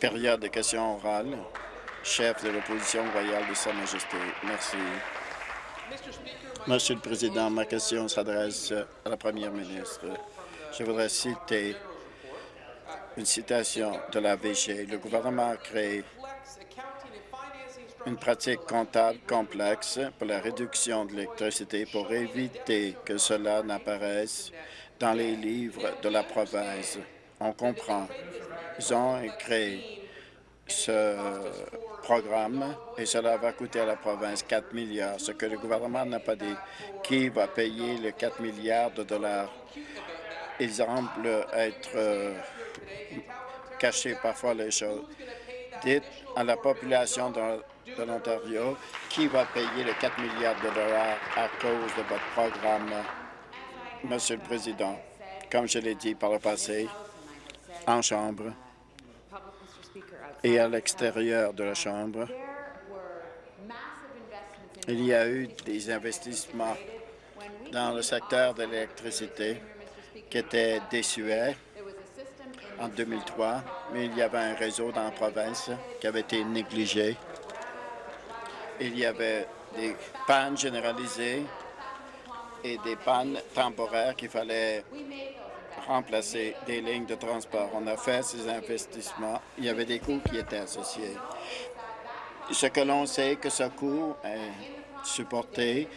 Période de questions orales. Chef de l'opposition royale de Sa Majesté. Merci. Monsieur le Président, ma question s'adresse à la Première ministre. Je voudrais citer une citation de la VG. Le gouvernement a créé une pratique comptable complexe pour la réduction de l'électricité pour éviter que cela n'apparaisse dans les livres de la province. On comprend. Ils ont créé ce programme et cela va coûter à la province 4 milliards. Ce que le gouvernement n'a pas dit, qui va payer les 4 milliards de dollars? Il semble être euh, caché parfois les choses. Dites à la population de, de l'Ontario qui va payer les 4 milliards de dollars à cause de votre programme, Monsieur le Président? Comme je l'ai dit par le passé, en Chambre et à l'extérieur de la Chambre, il y a eu des investissements dans le secteur de l'électricité qui étaient désuets en 2003, mais il y avait un réseau dans la province qui avait été négligé. Il y avait des pannes généralisées et des pannes temporaires qu'il fallait remplacer des lignes de transport. On a fait ces investissements. Il y avait des coûts qui étaient associés. Ce que l'on sait que ce coût est supporté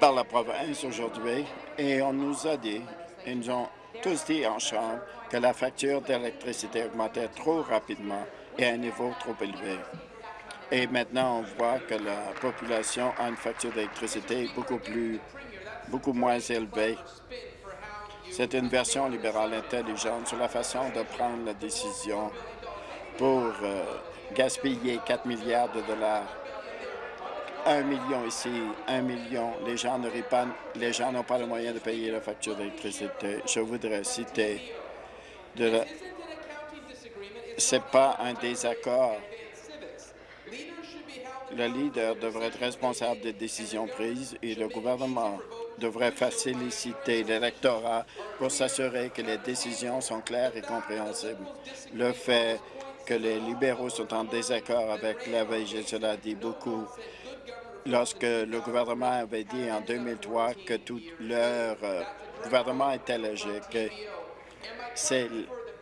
par la province aujourd'hui et on nous a dit, ils nous ont tous dit en Chambre que la facture d'électricité augmentait trop rapidement et à un niveau trop élevé. Et maintenant, on voit que la population a une facture d'électricité beaucoup plus, beaucoup moins élevée. C'est une version libérale intelligente sur la façon de prendre la décision pour euh, gaspiller 4 milliards de dollars. Un million ici, un million. Les gens n'ont pas le moyen de payer la facture d'électricité. Je voudrais citer de la... C'est pas un désaccord. Le leader devrait être responsable des décisions prises et le gouvernement devrait faciliter l'électorat pour s'assurer que les décisions sont claires et compréhensibles. Le fait que les libéraux sont en désaccord avec la VG, cela dit beaucoup. Lorsque le gouvernement avait dit en 2003 que tout leur euh, gouvernement était logique, c'est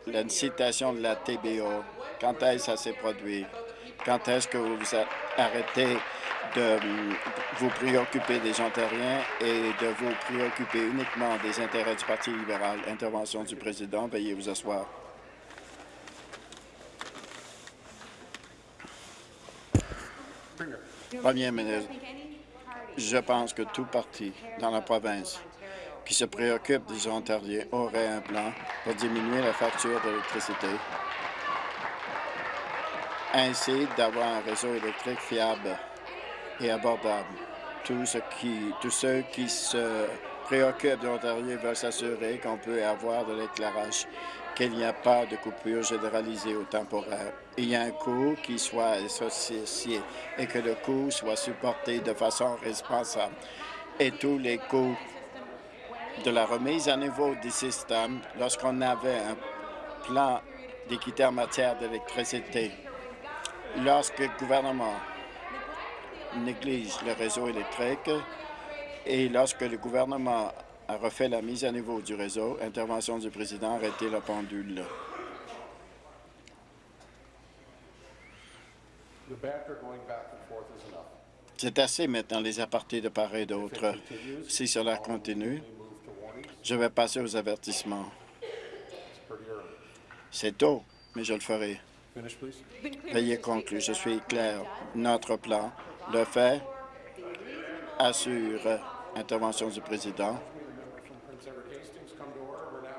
la citation de la TBO. Quand est-ce que ça s'est produit? Quand est-ce que vous vous arrêtez de vous préoccuper des Ontariens et de vous préoccuper uniquement des intérêts du Parti libéral? Intervention du président. Veuillez vous asseoir. Premier ministre, je pense que tout parti dans la province qui se préoccupe des Ontariens aurait un plan pour diminuer la facture d'électricité, ainsi d'avoir un réseau électrique fiable et abordable. Tous ceux qui, se préoccupent de l'Ontario veulent s'assurer qu'on peut avoir de l'éclairage, qu'il n'y a pas de coupure généralisée ou temporaire. Il y a un coût qui soit associé et que le coût soit supporté de façon responsable. Et tous les coûts de la remise à niveau du système lorsqu'on avait un plan d'équité en matière d'électricité. Lorsque le gouvernement néglige le réseau électrique et lorsque le gouvernement a refait la mise à niveau du réseau, intervention du président, arrêter la pendule. C'est assez maintenant les apartés de part et d'autre. Si cela continue, je vais passer aux avertissements. C'est tôt, mais je le ferai. Veuillez conclure. Je suis clair. Notre plan le fait assure intervention du président.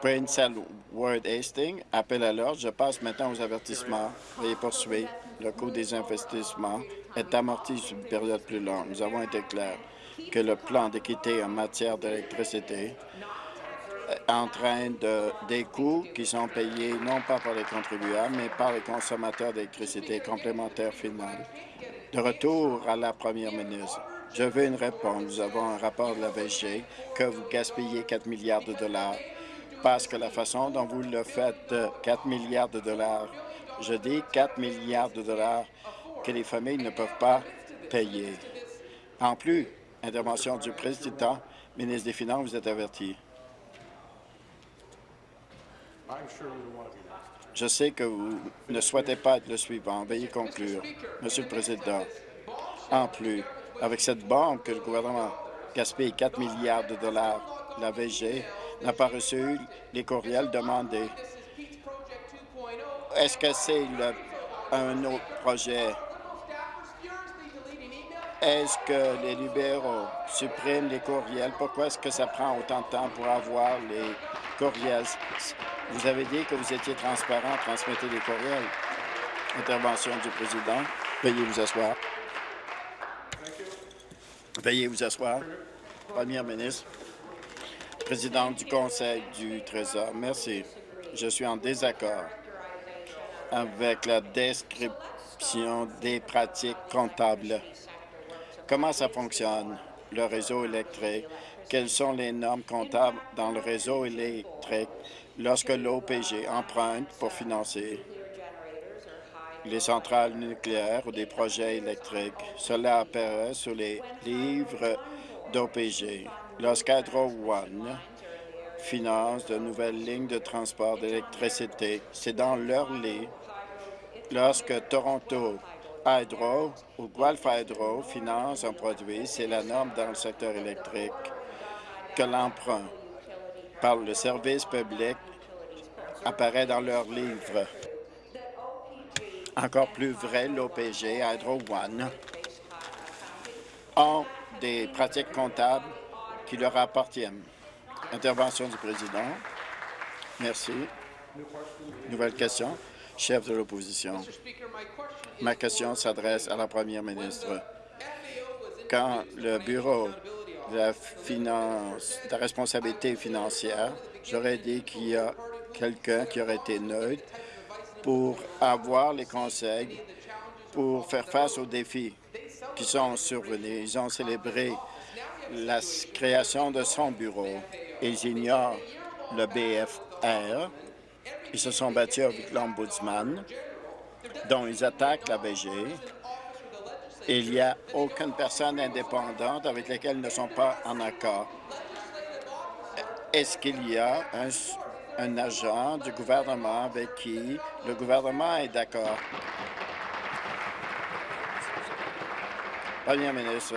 Prince Edward Hastings, appel à l'ordre. Je passe maintenant aux avertissements. Veuillez poursuivre. Le coût des investissements est amorti sur une période plus longue. Nous avons été clairs que le plan d'équité en matière d'électricité entraîne de, des coûts qui sont payés non pas par les contribuables, mais par les consommateurs d'électricité complémentaire finale. De retour à la première ministre, je veux une réponse. Nous avons un rapport de la VG que vous gaspillez 4 milliards de dollars parce que la façon dont vous le faites, 4 milliards de dollars, je dis 4 milliards de dollars que les familles ne peuvent pas payer. En plus, intervention du président, ministre des Finances, vous êtes averti. Je sais que vous ne souhaitez pas être le suivant. Veuillez conclure. Monsieur le Président, en plus, avec cette banque que le gouvernement gaspille 4 milliards de dollars, la VG n'a pas reçu les courriels demandés. Est-ce que c'est un autre projet? Est-ce que les libéraux suppriment les courriels? Pourquoi est-ce que ça prend autant de temps pour avoir les Vous avez dit que vous étiez transparent, transmettez les courriels. Intervention du président. Veuillez vous asseoir. Veuillez vous asseoir. Première ministre, présidente du Conseil du Trésor, merci. Je suis en désaccord avec la description des pratiques comptables. Comment ça fonctionne, le réseau électrique? Quelles sont les normes comptables dans le réseau électrique lorsque l'OPG emprunte pour financer les centrales nucléaires ou des projets électriques? Cela apparaît sur les livres d'OPG. Lorsqu'Hydro One finance de nouvelles lignes de transport d'électricité, c'est dans leur lit. Lorsque Toronto Hydro ou Guelph Hydro finance un produit, c'est la norme dans le secteur électrique que l'emprunt par le service public apparaît dans leurs livres. Encore plus vrai, l'OPG, Hydro One, ont des pratiques comptables qui leur appartiennent. Intervention du président. Merci. Nouvelle question. Chef de l'opposition. Ma question s'adresse à la première ministre. Quand le Bureau de la responsabilité financière, j'aurais dit qu'il y a quelqu'un qui aurait été neutre pour avoir les conseils pour faire face aux défis qui sont survenus. Ils ont célébré la création de son bureau. Ils ignorent le BFR. Ils se sont battus avec l'Ombudsman, dont ils attaquent la BG. Il n'y a aucune personne indépendante avec laquelle ils ne sont pas en accord. Est-ce qu'il y a un agent du gouvernement avec qui le gouvernement est d'accord? Premier ministre,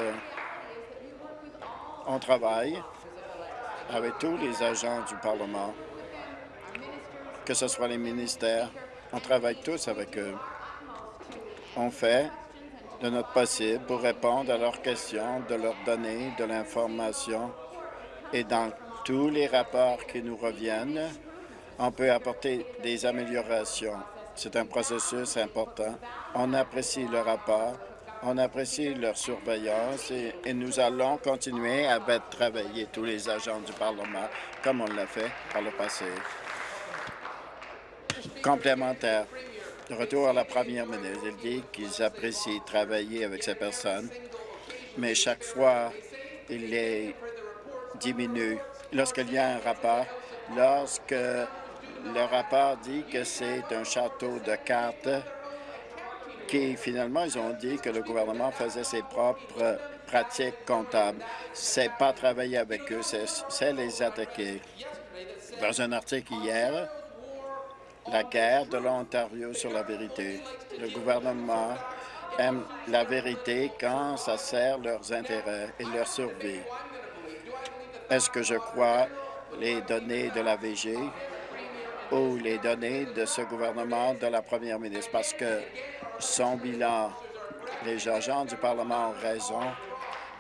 on travaille avec tous les agents du Parlement, que ce soit les ministères, on travaille tous avec eux. On fait de notre possible pour répondre à leurs questions, de leur donner de l'information et dans tous les rapports qui nous reviennent, on peut apporter des améliorations. C'est un processus important. On apprécie le rapport, on apprécie leur surveillance et, nous allons continuer à travailler tous les agents du Parlement comme on l'a fait par le passé. Complémentaire. De retour à la première ministre, elle dit qu'ils apprécient travailler avec ces personnes, mais chaque fois, il les diminue. Lorsqu'il y a un rapport, lorsque le rapport dit que c'est un château de cartes qui, finalement, ils ont dit que le gouvernement faisait ses propres pratiques comptables. C'est pas travailler avec eux, c'est les attaquer. Dans un article hier, la guerre de l'Ontario sur la vérité. Le gouvernement aime la vérité quand ça sert leurs intérêts et leur survie. Est-ce que je crois les données de la VG ou les données de ce gouvernement de la première ministre, parce que son bilan, les agents du Parlement ont raison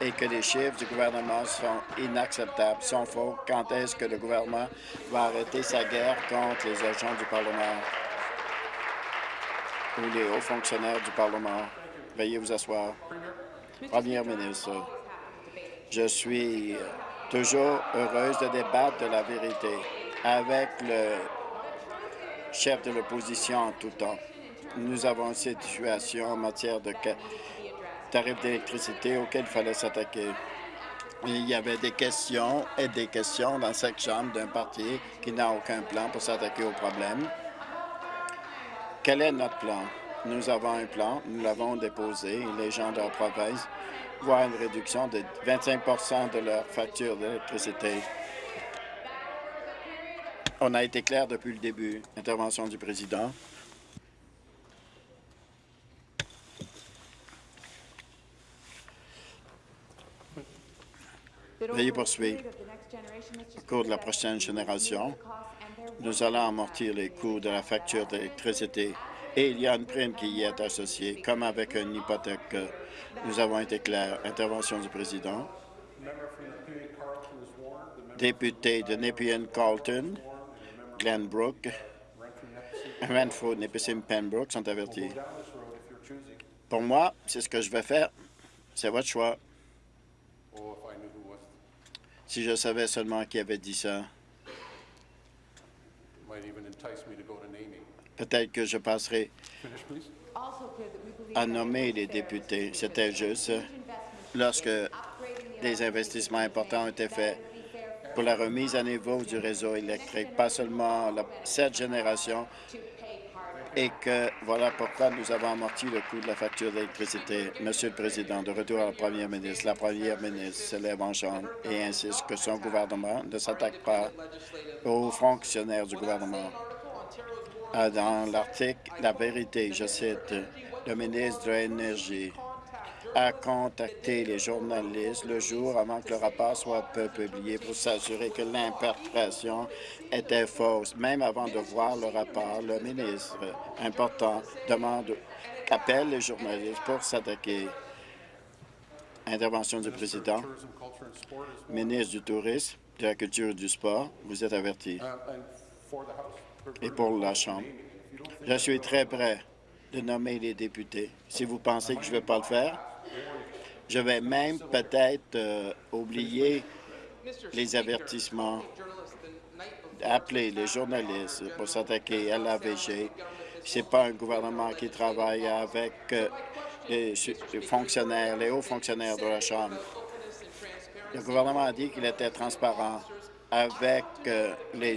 et que les chiffres du gouvernement sont inacceptables, sont faux. Quand est-ce que le gouvernement va arrêter sa guerre contre les agents du Parlement? Ou les hauts fonctionnaires du Parlement? Veuillez vous asseoir. Première ministre, je suis toujours heureuse de débattre de la vérité avec le chef de l'opposition en tout temps. Nous avons cette situation en matière de tarifs d'électricité auxquels il fallait s'attaquer. Il y avait des questions et des questions dans cette Chambre d'un parti qui n'a aucun plan pour s'attaquer au problème. Quel est notre plan? Nous avons un plan, nous l'avons déposé les gens de la province voient une réduction de 25% de leur facture d'électricité. On a été clair depuis le début. Intervention du président. Veuillez poursuivre. Au cours de la prochaine génération, nous allons amortir les coûts de la facture d'électricité et il y a une prime qui y est associée, comme avec une hypothèque. Nous avons été clairs. Intervention du président. Député de Nepean-Carlton, Glenbrook, Renfrew, Nipissing, Pembroke sont avertis. Pour moi, c'est ce que je vais faire. C'est votre choix. Si je savais seulement qui avait dit ça, peut-être que je passerai à nommer les députés. C'était juste lorsque des investissements importants ont été faits pour la remise à niveau du réseau électrique, pas seulement la, cette génération, et que voilà pourquoi nous avons amorti le coût de la facture d'électricité. Monsieur le Président, de retour à la Première ministre, la Première ministre se lève en chambre et insiste que son gouvernement ne s'attaque pas aux fonctionnaires du gouvernement. Ah, dans l'article La vérité, je cite, le ministre de l'Énergie a contacté les journalistes le jour avant que le rapport soit publié pour s'assurer que l'interprétation était fausse. Même avant de voir le rapport, le ministre important demande appelle les journalistes pour s'attaquer. Intervention du président. Ministre du Tourisme, de la Culture et du Sport, vous êtes averti. Et pour la Chambre, je suis très prêt de nommer les députés. Si vous pensez que je ne vais pas le faire, je vais même peut-être euh, oublier les avertissements, appeler les journalistes pour s'attaquer à l'AVG. Ce n'est pas un gouvernement qui travaille avec euh, les fonctionnaires, les hauts fonctionnaires de la Chambre. Le gouvernement a dit qu'il était transparent avec euh, les,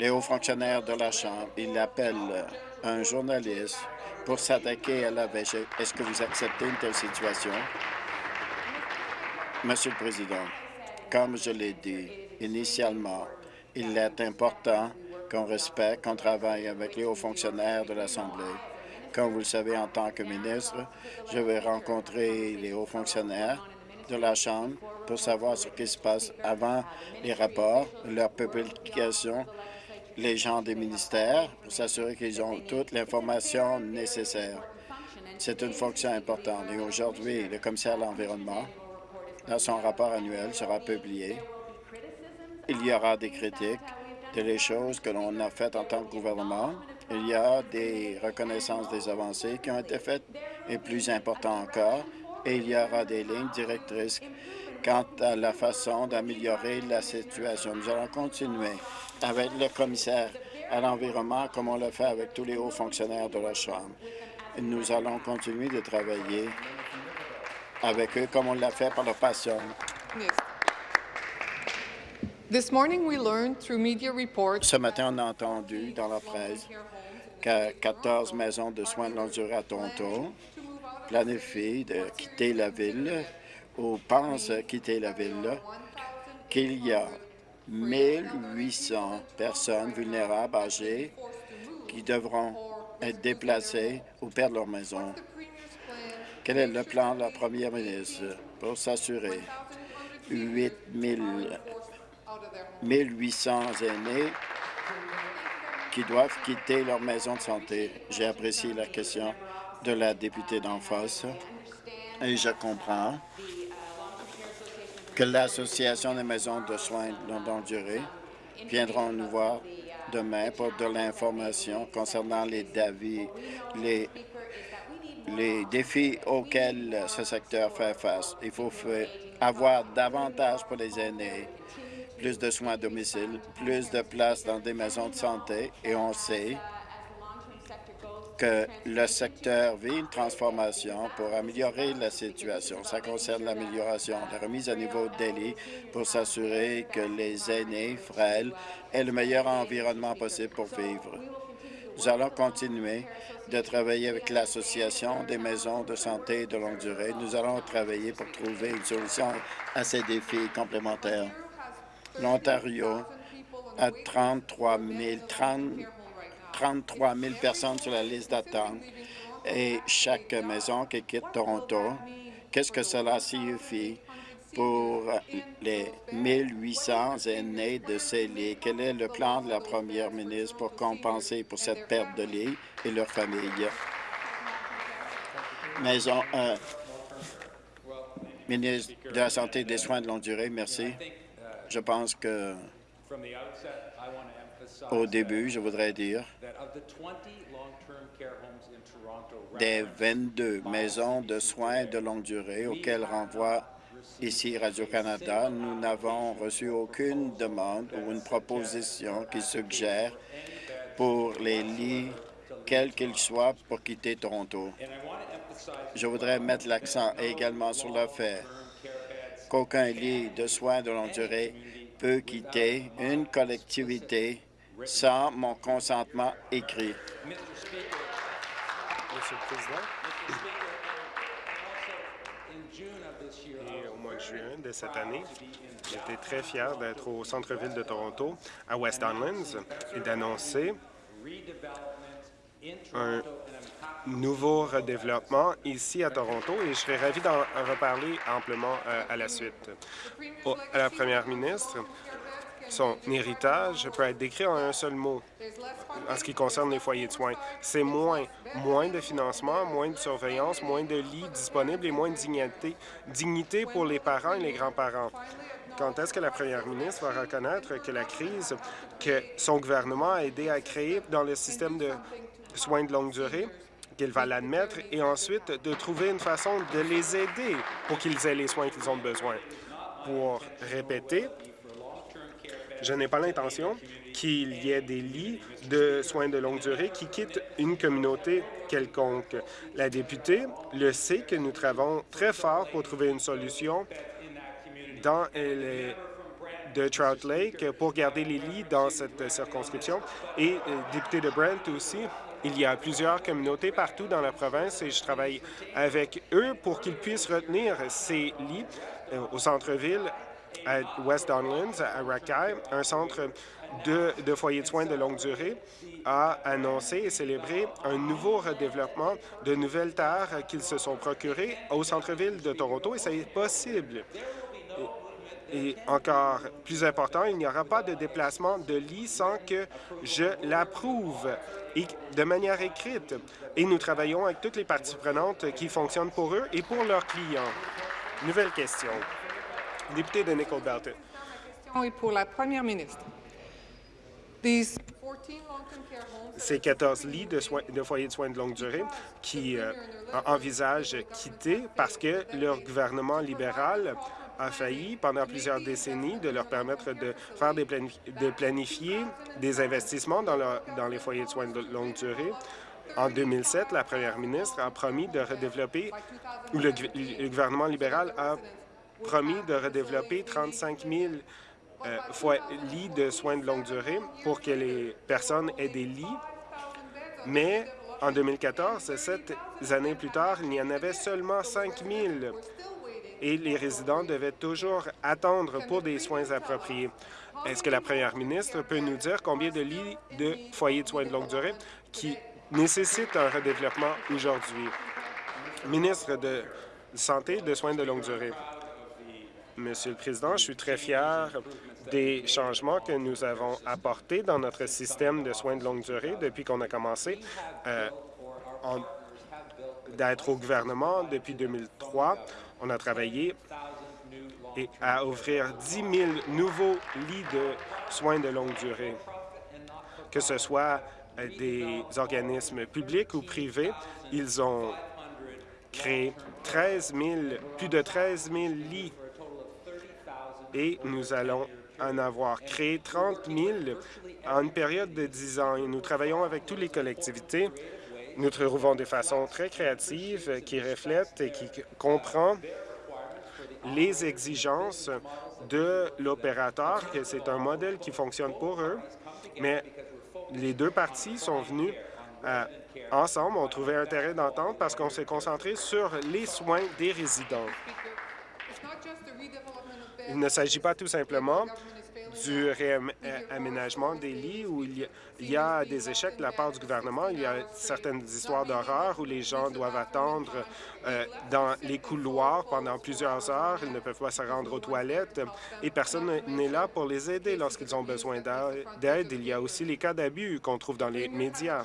les hauts fonctionnaires de la Chambre. Il appelle un journaliste pour s'attaquer à la VG. Est-ce que vous acceptez une telle situation? Monsieur le Président, comme je l'ai dit initialement, il est important qu'on respecte, qu'on travaille avec les hauts fonctionnaires de l'Assemblée. Comme vous le savez, en tant que ministre, je vais rencontrer les hauts fonctionnaires de la Chambre pour savoir ce qui se passe avant les rapports, leur publication les gens des ministères pour s'assurer qu'ils ont toute l'information nécessaire. C'est une fonction importante. Et aujourd'hui, le commissaire à l'Environnement, dans son rapport annuel, sera publié. Il y aura des critiques de les choses que l'on a faites en tant que gouvernement. Il y a des reconnaissances des avancées qui ont été faites et plus important encore, et il y aura des lignes directrices quant à la façon d'améliorer la situation. Nous allons continuer avec le commissaire à l'environnement, comme on le fait avec tous les hauts fonctionnaires de la Chambre. Nous allons continuer de travailler avec eux comme on l'a fait par le passé. Ce matin, on a entendu dans la presse que 14 maisons de soins de longue durée à Toronto planifient de quitter la ville ou pensent quitter la ville, qu'il y a 1800 personnes vulnérables âgées qui devront être déplacées ou perdre leur maison. Quel est le plan de la première ministre pour s'assurer 8 1800 aînés qui doivent quitter leur maison de santé? J'ai apprécié la question de la députée d'en face et je comprends que l'Association des maisons de soins de longue durée viendront nous voir demain pour de l'information concernant les, les, les défis auxquels ce secteur fait face. Il faut avoir davantage pour les aînés, plus de soins à domicile, plus de places dans des maisons de santé, et on sait que le secteur vit une transformation pour améliorer la situation. Ça concerne l'amélioration, la remise à niveau de lits pour s'assurer que les aînés frêles aient le meilleur environnement possible pour vivre. Nous allons continuer de travailler avec l'Association des maisons de santé de longue durée. Nous allons travailler pour trouver une solution à ces défis complémentaires. L'Ontario a 33 000, 33 000 personnes sur la liste d'attente et chaque maison qui quitte Toronto, qu'est-ce que cela signifie pour les 1800 aînés de ces lits? Quel est le plan de la première ministre pour compenser pour cette perte de lits et leurs familles? Maison, euh, ministre de la Santé et des Soins de longue durée, merci. Je pense que au début, je voudrais dire des 22 maisons de soins de longue durée auxquelles renvoie ici Radio-Canada, nous n'avons reçu aucune demande ou une proposition qui suggère pour les lits, quels qu'ils soient, pour quitter Toronto. Je voudrais mettre l'accent également sur le fait qu'aucun lit de soins de longue durée peut quitter une collectivité sans mon consentement écrit. Monsieur le Président, et au mois de juin de cette année, j'étais très fier d'être au centre-ville de Toronto, à West Donlands, et d'annoncer un nouveau redéveloppement ici à Toronto et je serais ravi d'en reparler amplement euh, à la suite. à la première ministre, son héritage peut être décrit en un seul mot en ce qui concerne les foyers de soins. C'est moins, moins de financement, moins de surveillance, moins de lits disponibles et moins de dignité, dignité pour les parents et les grands-parents. Quand est-ce que la première ministre va reconnaître que la crise que son gouvernement a aidé à créer dans le système de soins de longue durée, qu'elle va l'admettre et ensuite de trouver une façon de les aider pour qu'ils aient les soins qu'ils ont besoin? Pour répéter, je n'ai pas l'intention qu'il y ait des lits de soins de longue durée qui quittent une communauté quelconque. La députée le sait que nous travaillons très fort pour trouver une solution dans les de Trout Lake pour garder les lits dans cette circonscription. Et euh, député de Brent aussi, il y a plusieurs communautés partout dans la province et je travaille avec eux pour qu'ils puissent retenir ces lits euh, au centre-ville à West Donlands, à Rakai, un centre de, de foyers de soins de longue durée, a annoncé et célébré un nouveau redéveloppement de nouvelles terres qu'ils se sont procurées au centre-ville de Toronto, et ça est possible. Et encore plus important, il n'y aura pas de déplacement de lit sans que je l'approuve de manière écrite. Et nous travaillons avec toutes les parties prenantes qui fonctionnent pour eux et pour leurs clients. Nouvelle question. Député de Nickel Belt. Et pour la première ministre. Ces 14 lits de, de foyers de soins de longue durée qui euh, envisagent quitter parce que leur gouvernement libéral a failli pendant plusieurs décennies de leur permettre de faire des de planifier des investissements dans, dans les foyers de soins de longue durée. En 2007, la première ministre a promis de redévelopper, ou le, le gouvernement libéral a promis de redévelopper 35 000 euh, lits de soins de longue durée pour que les personnes aient des lits. Mais en 2014, sept années plus tard, il y en avait seulement 5 000 et les résidents devaient toujours attendre pour des soins appropriés. Est-ce que la première ministre peut nous dire combien de lits de foyers de soins de longue durée qui nécessitent un redéveloppement aujourd'hui? Ministre de Santé et de soins de longue durée. Monsieur le Président, je suis très fier des changements que nous avons apportés dans notre système de soins de longue durée depuis qu'on a commencé euh, d'être au gouvernement depuis 2003. On a travaillé et à ouvrir 10 000 nouveaux lits de soins de longue durée, que ce soit euh, des organismes publics ou privés. Ils ont créé 13 000, plus de 13 000 lits et nous allons en avoir créé 30 000 en une période de 10 ans. Et nous travaillons avec toutes les collectivités Nous trouvons des façons très créatives qui reflètent et qui comprennent les exigences de l'opérateur, que c'est un modèle qui fonctionne pour eux, mais les deux parties sont venues euh, ensemble, ont trouvé un terrain d'entente parce qu'on s'est concentré sur les soins des résidents. Il ne s'agit pas tout simplement du réaménagement des lits où il y, a, des échecs de la part du gouvernement. Il y a certaines histoires d'horreur où les gens doivent attendre euh, dans les couloirs pendant plusieurs heures. Ils ne peuvent pas se rendre aux toilettes et personne n'est là pour les aider lorsqu'ils ont besoin d'aide. Il y a aussi les cas d'abus qu'on trouve dans les médias.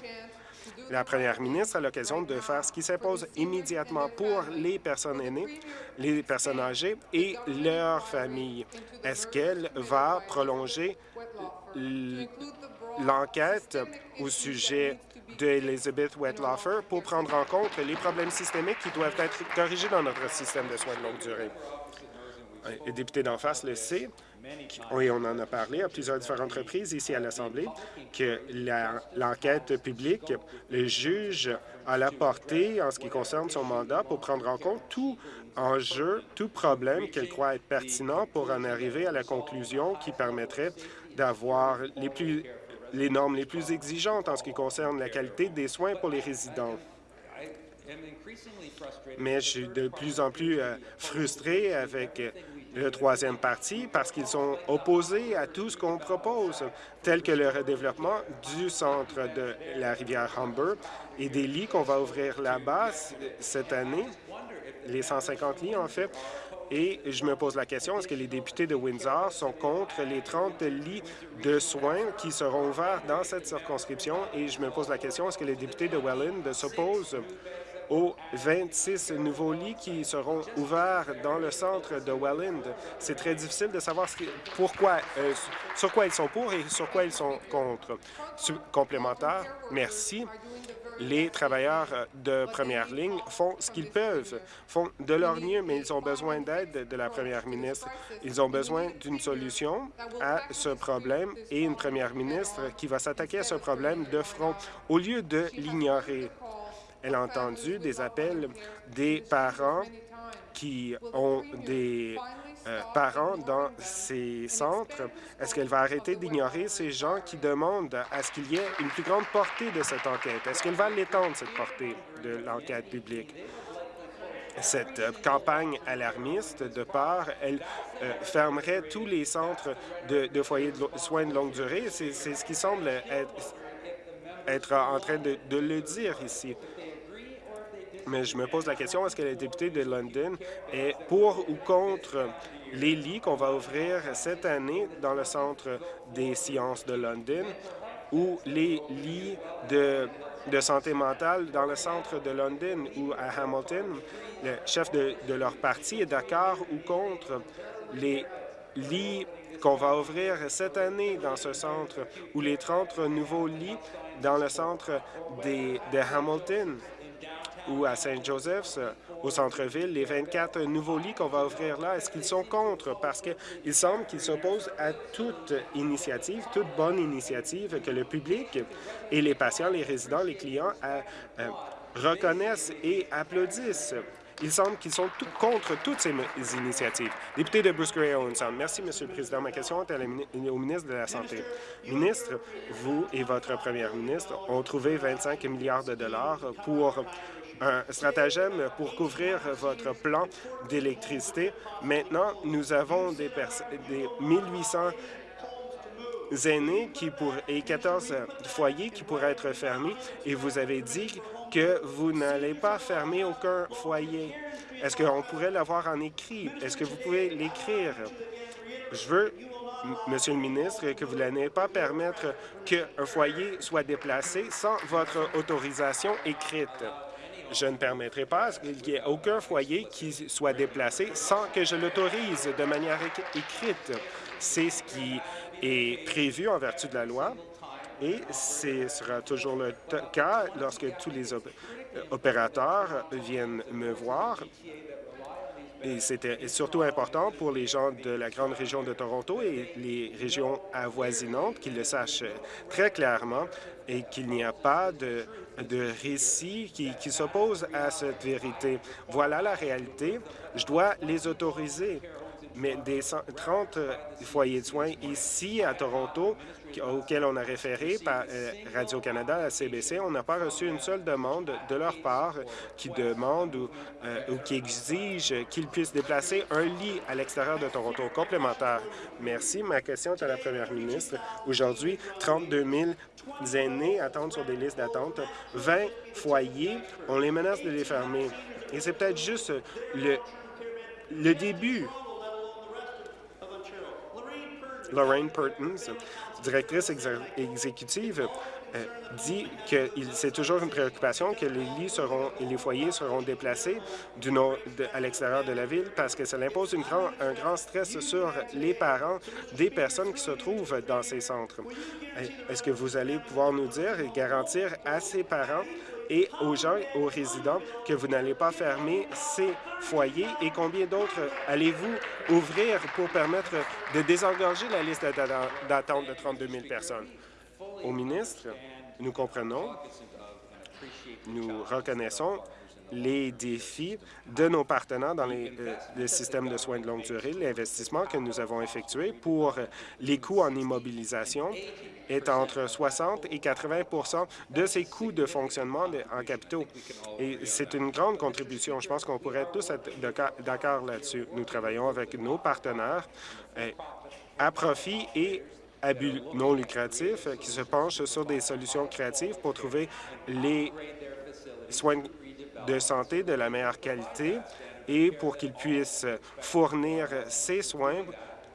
La première ministre a l'occasion de faire ce qui s'impose immédiatement pour les personnes aînées, les personnes âgées et leurs familles. Est-ce qu'elle va prolonger l'enquête au sujet d'Elizabeth Wetlaufer pour prendre en compte les problèmes systémiques qui doivent être corrigés dans notre système de soins de longue durée? Le député d'en face le sait, et on en a parlé à plusieurs différentes reprises ici à l'Assemblée, que l'enquête publique, le juge a la portée en ce qui concerne son mandat pour prendre en compte tout enjeu, tout problème qu'elle croit être pertinent pour en arriver à la conclusion qui permettrait d'avoir les les normes les plus exigeantes en ce qui concerne la qualité des soins pour les résidents. Mais je suis de plus en plus euh, frustré avec le troisième parti parce qu'ils sont opposés à tout ce qu'on propose, tel que le redéveloppement du centre de la rivière Humber et des lits qu'on va ouvrir là-bas cette année, les 150 lits en fait. Et je me pose la question, est-ce que les députés de Windsor sont contre les 30 lits de soins qui seront ouverts dans cette circonscription? Et je me pose la question, est-ce que les députés de Welland s'opposent aux 26 nouveaux lits qui seront ouverts dans le centre de Welland. C'est très difficile de savoir pourquoi, euh, sur quoi ils sont pour et sur quoi ils sont contre. Complémentaire, merci. Les travailleurs de première ligne font ce qu'ils peuvent, font de leur mieux, mais ils ont besoin d'aide de la première ministre. Ils ont besoin d'une solution à ce problème et une première ministre qui va s'attaquer à ce problème de front au lieu de l'ignorer. Elle a entendu des appels des parents qui ont des euh, parents dans ces centres. Est-ce qu'elle va arrêter d'ignorer ces gens qui demandent à ce qu'il y ait une plus grande portée de cette enquête? Est-ce qu'elle va l'étendre, cette portée de l'enquête publique? Cette euh, campagne alarmiste, de part, elle euh, fermerait tous les centres de, foyers de soins de longue durée. C'est ce qui semble être, en train de le dire ici. Mais je me pose la question, est-ce que la députée de London est pour ou contre les lits qu'on va ouvrir cette année dans le Centre des sciences de London ou les lits de, de santé mentale dans le centre de London ou à Hamilton? Le chef de, de leur parti est d'accord ou contre les lits qu'on va ouvrir cette année dans ce centre ou les 30 nouveaux lits dans le centre de Hamilton? Ou à Saint Joseph's, euh, au centre-ville, les 24 nouveaux lits qu'on va ouvrir là, est-ce qu'ils sont contre? Parce qu'il semble qu'ils s'opposent à toute initiative, toute bonne initiative que le public et les patients, les résidents, les clients euh, euh, reconnaissent et applaudissent. Il semble qu'ils sont contre toutes ces initiatives. Député de Bruce Gray Owen Merci, Monsieur le Président. Ma question est au ministre de la Santé. Ministre, vous et votre première ministre ont trouvé 25 milliards de dollars pour un stratagème pour couvrir votre plan d'électricité. Maintenant, nous avons des, des 1800 aînés qui pour, et 14 foyers qui pourraient être fermés et vous avez dit que vous n'allez pas fermer aucun foyer. Est-ce qu'on pourrait l'avoir en écrit? Est-ce que vous pouvez l'écrire? Je veux, Monsieur le ministre, que vous n'allez pas permettre qu'un foyer soit déplacé sans votre autorisation écrite. Je ne permettrai pas qu'il n'y ait aucun foyer qui soit déplacé sans que je l'autorise de manière écrite. C'est ce qui est prévu en vertu de la loi et ce sera toujours le cas lorsque tous les opérateurs viennent me voir Et c'était surtout important pour les gens de la grande région de Toronto et les régions avoisinantes qu'ils le sachent très clairement et qu'il n'y a pas de, de récit qui, qui s'oppose à cette vérité. Voilà la réalité. Je dois les autoriser mais des 30 foyers de soins ici à Toronto auxquels on a référé par euh, Radio-Canada à CBC, on n'a pas reçu une seule demande de leur part qui demande ou, euh, ou qui exige qu'ils puissent déplacer un lit à l'extérieur de Toronto complémentaire. Merci. Ma question est à la première ministre. Aujourd'hui, 32 000 aînés attendent sur des listes d'attente. 20 foyers, on les menace de les fermer. Et c'est peut-être juste le début Lorraine Pertins, directrice exécutive, euh, dit que c'est toujours une préoccupation que les lits et les foyers seront déplacés à l'extérieur de la ville parce que ça impose un grand stress sur les parents des personnes qui se trouvent dans ces centres. Est-ce que vous allez pouvoir nous dire et garantir à ces parents et aux gens, aux résidents, que vous n'allez pas fermer ces foyers et combien d'autres allez-vous ouvrir pour permettre de désengorger la liste d'attente de 32 000 personnes? Au ministre, nous comprenons, nous reconnaissons les défis de nos partenaires dans les, euh, le système de soins de longue durée, l'investissement que nous avons effectué pour les coûts en immobilisation est entre 60 et 80% de ces coûts de fonctionnement en capitaux. Et c'est une grande contribution. Je pense qu'on pourrait tous être d'accord là-dessus. Nous travaillons avec nos partenaires euh, à profit et à but non lucratif qui se penchent sur des solutions créatives pour trouver les soins de santé de la meilleure qualité et pour qu'ils puissent fournir ces soins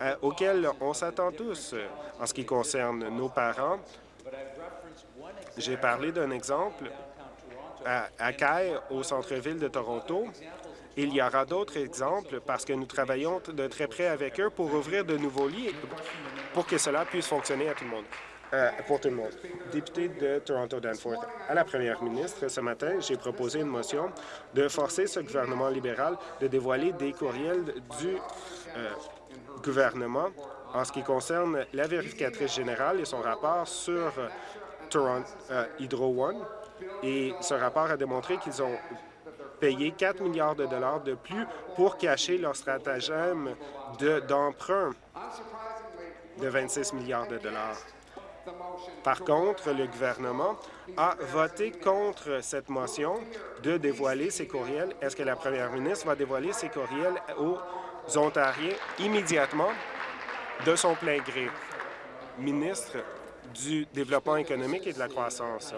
euh, auxquels on s'attend tous en ce qui concerne nos parents. J'ai parlé d'un exemple à, à au centre-ville de Toronto. Il y aura d'autres exemples parce que nous travaillons de très près avec eux pour ouvrir de nouveaux lits pour que cela puisse fonctionner à tout le monde. Euh, pour tout le monde. Député de Toronto-Danforth, à la première ministre, ce matin, j'ai proposé une motion de forcer ce gouvernement libéral de dévoiler des courriels du euh, gouvernement en ce qui concerne la vérificatrice générale et son rapport sur euh, Toronto, Hydro One. Et ce rapport a démontré qu'ils ont payé 4 milliards de dollars de plus pour cacher leur stratagème d'emprunt de, de 26 milliards de dollars. Par contre, le gouvernement a voté contre cette motion de dévoiler ses courriels. Est-ce que la première ministre va dévoiler ses courriels aux Ontariens immédiatement? De son plein gré? Ministre du Développement économique et de la croissance.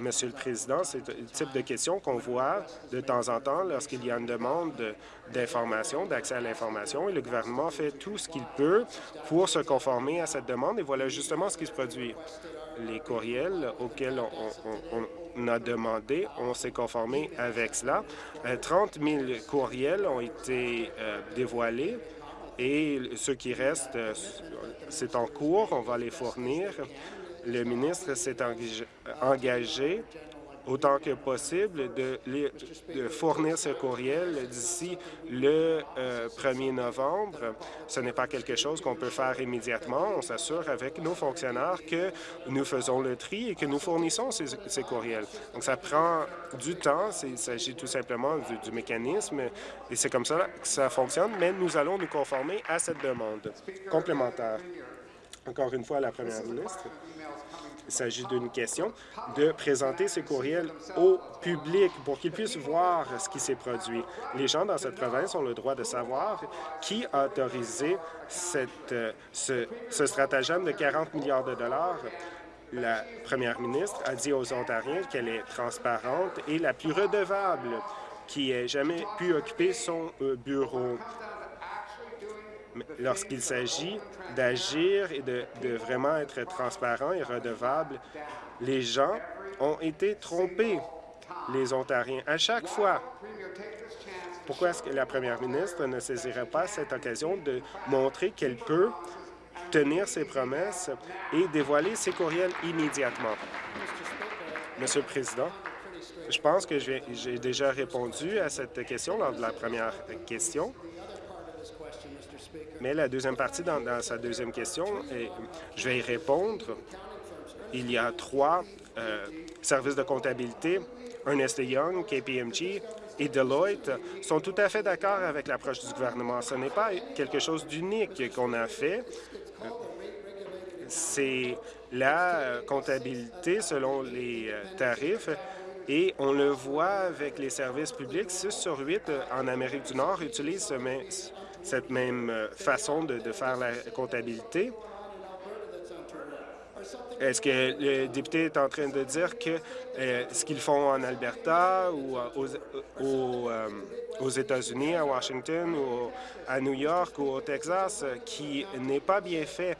Monsieur le Président, c'est le type de question qu'on voit de temps en temps lorsqu'il y a une demande d'information, d'accès à l'information, et le gouvernement fait tout ce qu'il peut pour se conformer à cette demande, et voilà justement ce qui se produit. Les courriels auxquels on, a demandé, on s'est conformé avec cela. 30 euh, 000 courriels ont été euh, dévoilés, et ceux qui restent, euh, c'est en cours, on va les fournir. Le ministre s'est engagé autant que possible de, fournir ce courriel d'ici le 1er euh, novembre. Ce n'est pas quelque chose qu'on peut faire immédiatement. On s'assure avec nos fonctionnaires que nous faisons le tri et que nous fournissons ces, courriels. Donc, ça prend du temps. Il s'agit tout simplement du, mécanisme et c'est comme ça que ça fonctionne, mais nous allons nous conformer à cette demande complémentaire. Encore une fois, la première ministre. Il s'agit d'une question de présenter ces courriels au public pour qu'ils puissent voir ce qui s'est produit. Les gens dans cette province ont le droit de savoir qui a autorisé ce, ce stratagème de 40 milliards de dollars la première ministre a dit aux Ontariens qu'elle est transparente et la plus redevable qui ait jamais pu occuper son euh, bureau lorsqu'il s'agit d'agir et de, vraiment être transparent et redevable, les gens ont été trompés, les Ontariens, à chaque fois. Pourquoi est-ce que la première ministre ne saisirait pas cette occasion de montrer qu'elle peut tenir ses promesses et dévoiler ses courriels immédiatement? Monsieur le Président, Je pense que j'ai déjà répondu à cette question lors de la première question. Mais la deuxième partie, dans, sa deuxième question, et je vais y répondre. Il y a trois euh, services de comptabilité, Ernest Young, KPMG et Deloitte, sont tout à fait d'accord avec l'approche du gouvernement. Ce n'est pas quelque chose d'unique qu'on a fait. C'est la comptabilité selon les euh, tarifs et on le voit avec les services publics. 6 sur 8 euh, en Amérique du Nord utilisent cette même euh, façon de, faire la comptabilité. Est-ce que le député est en train de dire que euh, ce qu'ils font en Alberta ou aux, États-Unis, à Washington ou à New York ou au Texas, qui n'est pas bien fait?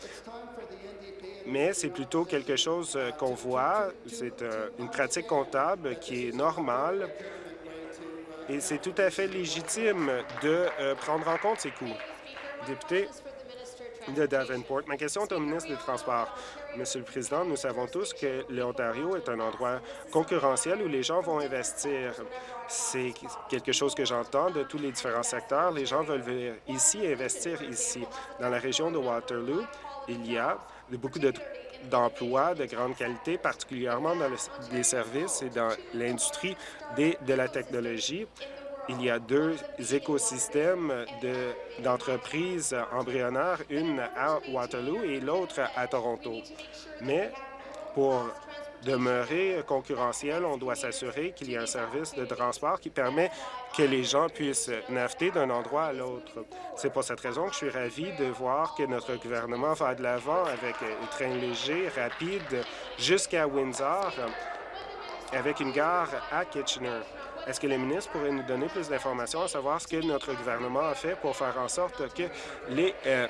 Mais c'est plutôt quelque chose euh, qu'on voit. C'est euh, une pratique comptable qui est normale et c'est tout à fait légitime de euh, prendre en compte ces coûts. Député de Davenport, ma question est au ministre des Transports. Monsieur le Président, nous savons tous que l'Ontario est un endroit concurrentiel où les gens vont investir. C'est quelque chose que j'entends de tous les différents secteurs. Les gens veulent venir ici investir ici. Dans la région de Waterloo, il y a beaucoup d'emplois de, grande qualité, particulièrement dans les services et dans l'industrie de la technologie. Il y a deux écosystèmes d'entreprises embryonnaires, une à Waterloo et l'autre à Toronto. Mais pour demeurer concurrentiel, on doit s'assurer qu'il y ait un service de transport qui permet que les gens puissent naviguer d'un endroit à l'autre. C'est pour cette raison que je suis ravi de voir que notre gouvernement va de l'avant avec un train léger, rapide, jusqu'à Windsor, avec une gare à Kitchener. Est-ce que les ministres pourraient nous donner plus d'informations à savoir ce que notre gouvernement a fait pour faire en sorte que les euh,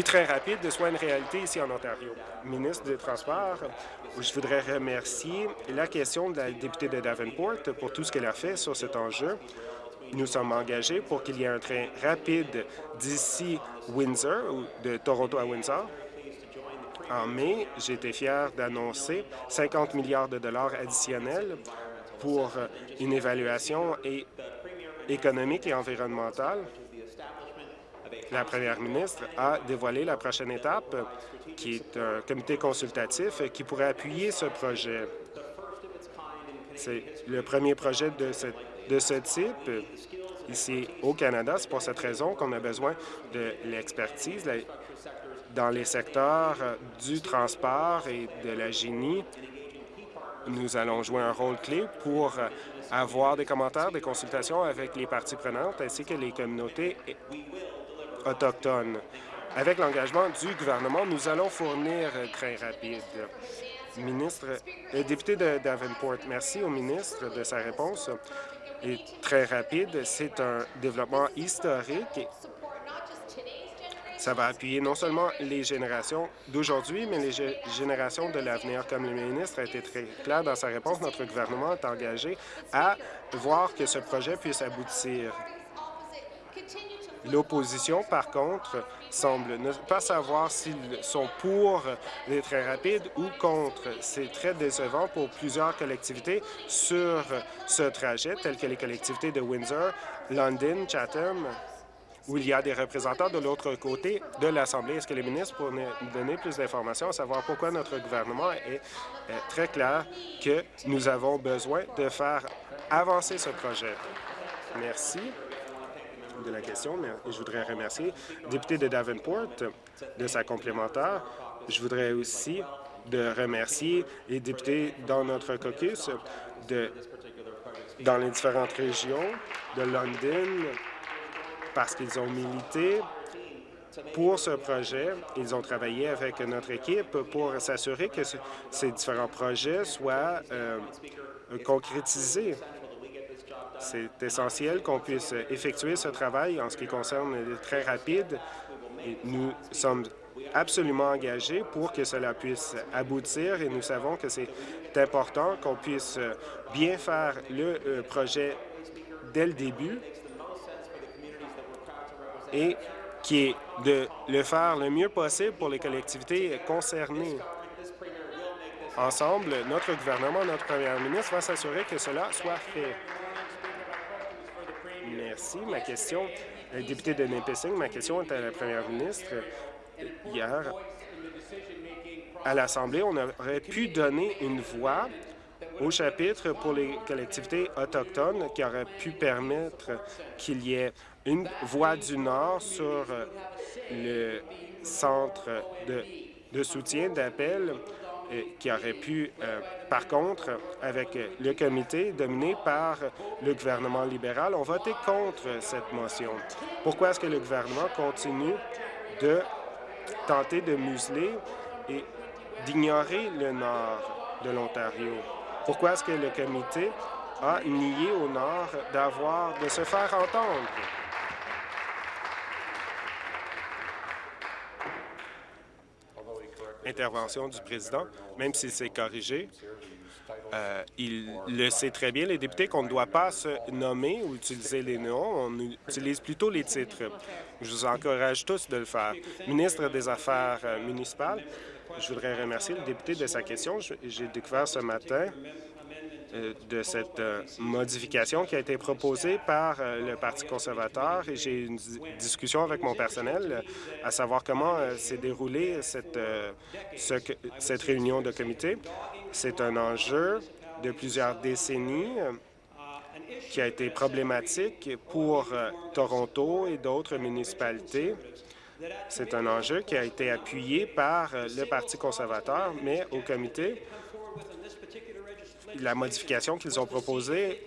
trains rapides soient une réalité ici en Ontario? Ministre des Transports, je voudrais remercier la question de la députée de Davenport pour tout ce qu'elle a fait sur cet enjeu. Nous sommes engagés pour qu'il y ait un train rapide d'ici Windsor, ou de Toronto à Windsor. En mai, été fier d'annoncer 50 milliards de dollars additionnels pour une évaluation économique et environnementale. La première ministre a dévoilé la prochaine étape qui est un comité consultatif qui pourrait appuyer ce projet. C'est le premier projet de ce, de ce type ici au Canada. C'est pour cette raison qu'on a besoin de l'expertise dans les secteurs du transport et de la génie. Nous allons jouer un rôle clé pour avoir des commentaires, des consultations avec les parties prenantes ainsi que les communautés autochtones. Avec l'engagement du gouvernement, nous allons fournir très rapide. Ministre, le député de Davenport, merci au ministre de sa réponse. Et très rapide, c'est un développement historique. Ça va appuyer non seulement les générations d'aujourd'hui, mais les générations de l'avenir. Comme le ministre a été très clair dans sa réponse, notre gouvernement est engagé à voir que ce projet puisse aboutir. L'opposition, par contre, semble ne pas savoir s'ils sont pour les trains rapides ou contre. C'est très décevant pour plusieurs collectivités sur ce trajet, telles que les collectivités de Windsor, London, Chatham, où il y a des représentants de l'autre côté de l'Assemblée. Est-ce que les ministres pourraient donner plus d'informations à savoir pourquoi notre gouvernement est très clair que nous avons besoin de faire avancer ce projet? Merci de la question, mais je voudrais remercier le député de Davenport de sa complémentaire. Je voudrais aussi de remercier les députés dans notre caucus dans les différentes régions de London parce qu'ils ont milité pour ce projet. Ils ont travaillé avec notre équipe pour s'assurer que ces différents projets soient euh, concrétisés. C'est essentiel qu'on puisse effectuer ce travail en ce qui concerne les très rapides. nous sommes absolument engagés pour que cela puisse aboutir et nous savons que c'est important qu'on puisse bien faire le euh, projet dès le début et qui est de le faire le mieux possible pour les collectivités concernées. ensemble, notre gouvernement, notre première ministre va s'assurer que cela soit fait. Merci. Ma question, le député de Nipissing, ma question est à la première ministre. Hier, à l'Assemblée, on aurait pu donner une voix au chapitre pour les collectivités autochtones qui aurait pu permettre qu'il y ait une voix du Nord sur le centre de, soutien d'appel qui aurait pu, euh, par contre, avec le comité dominé par le gouvernement libéral, ont voté contre cette motion. Pourquoi est-ce que le gouvernement continue de tenter de museler et d'ignorer le nord de l'Ontario? Pourquoi est-ce que le comité a nié au nord d'avoir de se faire entendre? Intervention du président, même si c'est corrigé. Euh, il le sait très bien, les députés, qu'on ne doit pas se nommer ou utiliser les noms, on utilise plutôt les titres. Je vous encourage tous de le faire. Ministre des Affaires euh, municipales, je voudrais remercier le député de sa question. J'ai découvert ce matin de cette euh, modification qui a été proposée par euh, le Parti conservateur et j'ai eu une discussion avec mon personnel à savoir comment s'est déroulée cette, cette réunion de comité. C'est un enjeu de plusieurs décennies qui a été problématique pour Toronto et d'autres municipalités. C'est un enjeu qui a été appuyé par le Parti conservateur, mais au comité, la modification qu'ils ont proposée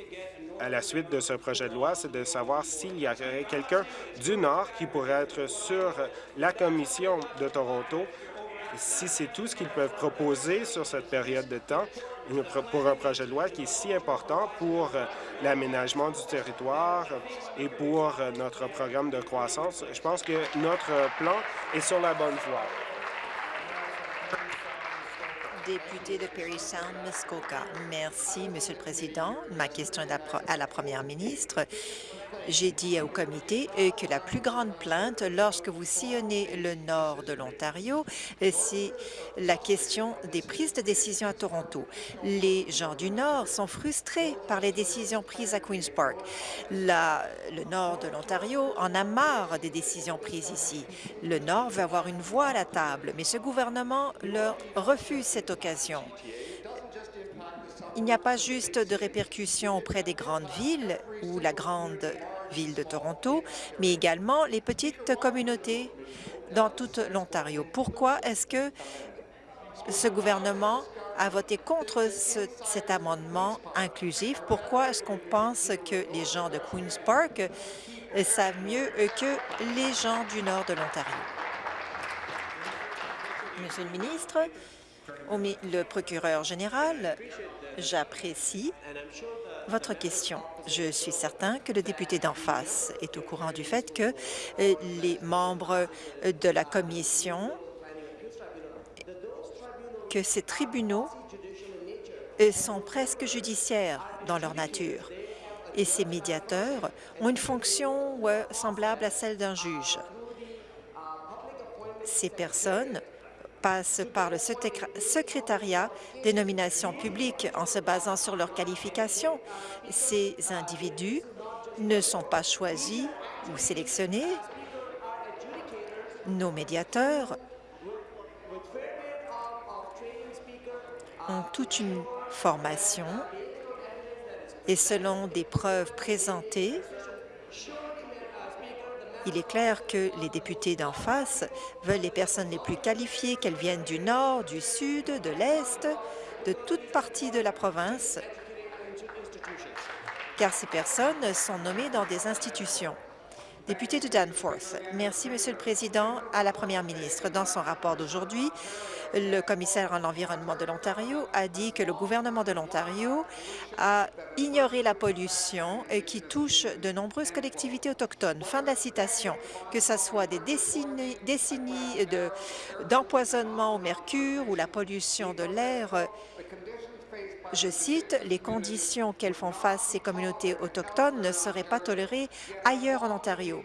à la suite de ce projet de loi, c'est de savoir s'il y aurait quelqu'un du Nord qui pourrait être sur la commission de Toronto, si c'est tout ce qu'ils peuvent proposer sur cette période de temps pour un projet de loi qui est si important pour l'aménagement du territoire et pour notre programme de croissance. Je pense que notre plan est sur la bonne voie député de Perry Sound. Merci, Monsieur le Président. Ma question est à la Première ministre. J'ai dit au comité euh, que la plus grande plainte lorsque vous sillonnez le nord de l'Ontario, euh, c'est la question des prises de décision à Toronto. Les gens du nord sont frustrés par les décisions prises à Queen's Park. le nord de l'Ontario en a marre des décisions prises ici. Le nord veut avoir une voix à la table, mais ce gouvernement leur refuse cette occasion. Il n'y a pas juste de répercussions auprès des grandes villes ou la grande ville de Toronto, mais également les petites communautés dans toute l'Ontario. Pourquoi est-ce que ce gouvernement a voté contre cet amendement inclusif? Pourquoi est-ce qu'on pense que les gens de Queen's Park savent mieux que les gens du nord de l'Ontario? Monsieur le ministre, le procureur général, j'apprécie votre question. Je suis certain que le député d'en face est au courant du fait que euh, les membres de la commission, que ces tribunaux euh, sont presque judiciaires dans leur nature et ces médiateurs ont une fonction semblable à celle d'un juge. Ces personnes passe par le secrétariat des nominations publiques en se basant sur leurs qualifications. Ces individus ne sont pas choisis ou sélectionnés. Nos médiateurs ont toute une formation et selon des preuves présentées, il est clair que les députés d'en face veulent les personnes les plus qualifiées, qu'elles viennent du nord, du sud, de l'est, de toute partie de la province, car ces personnes sont nommées dans des institutions. Député de Danforth. Merci, Monsieur le Président. À la Première ministre, dans son rapport d'aujourd'hui, le commissaire à l'environnement de l'Ontario a dit que le gouvernement de l'Ontario a ignoré la pollution qui touche de nombreuses collectivités autochtones. Fin de la citation. Que ce soit des décennies, d'empoisonnement au mercure ou la pollution de l'air, je cite, « Les conditions qu'elles font face ces communautés autochtones ne seraient pas tolérées ailleurs en Ontario. »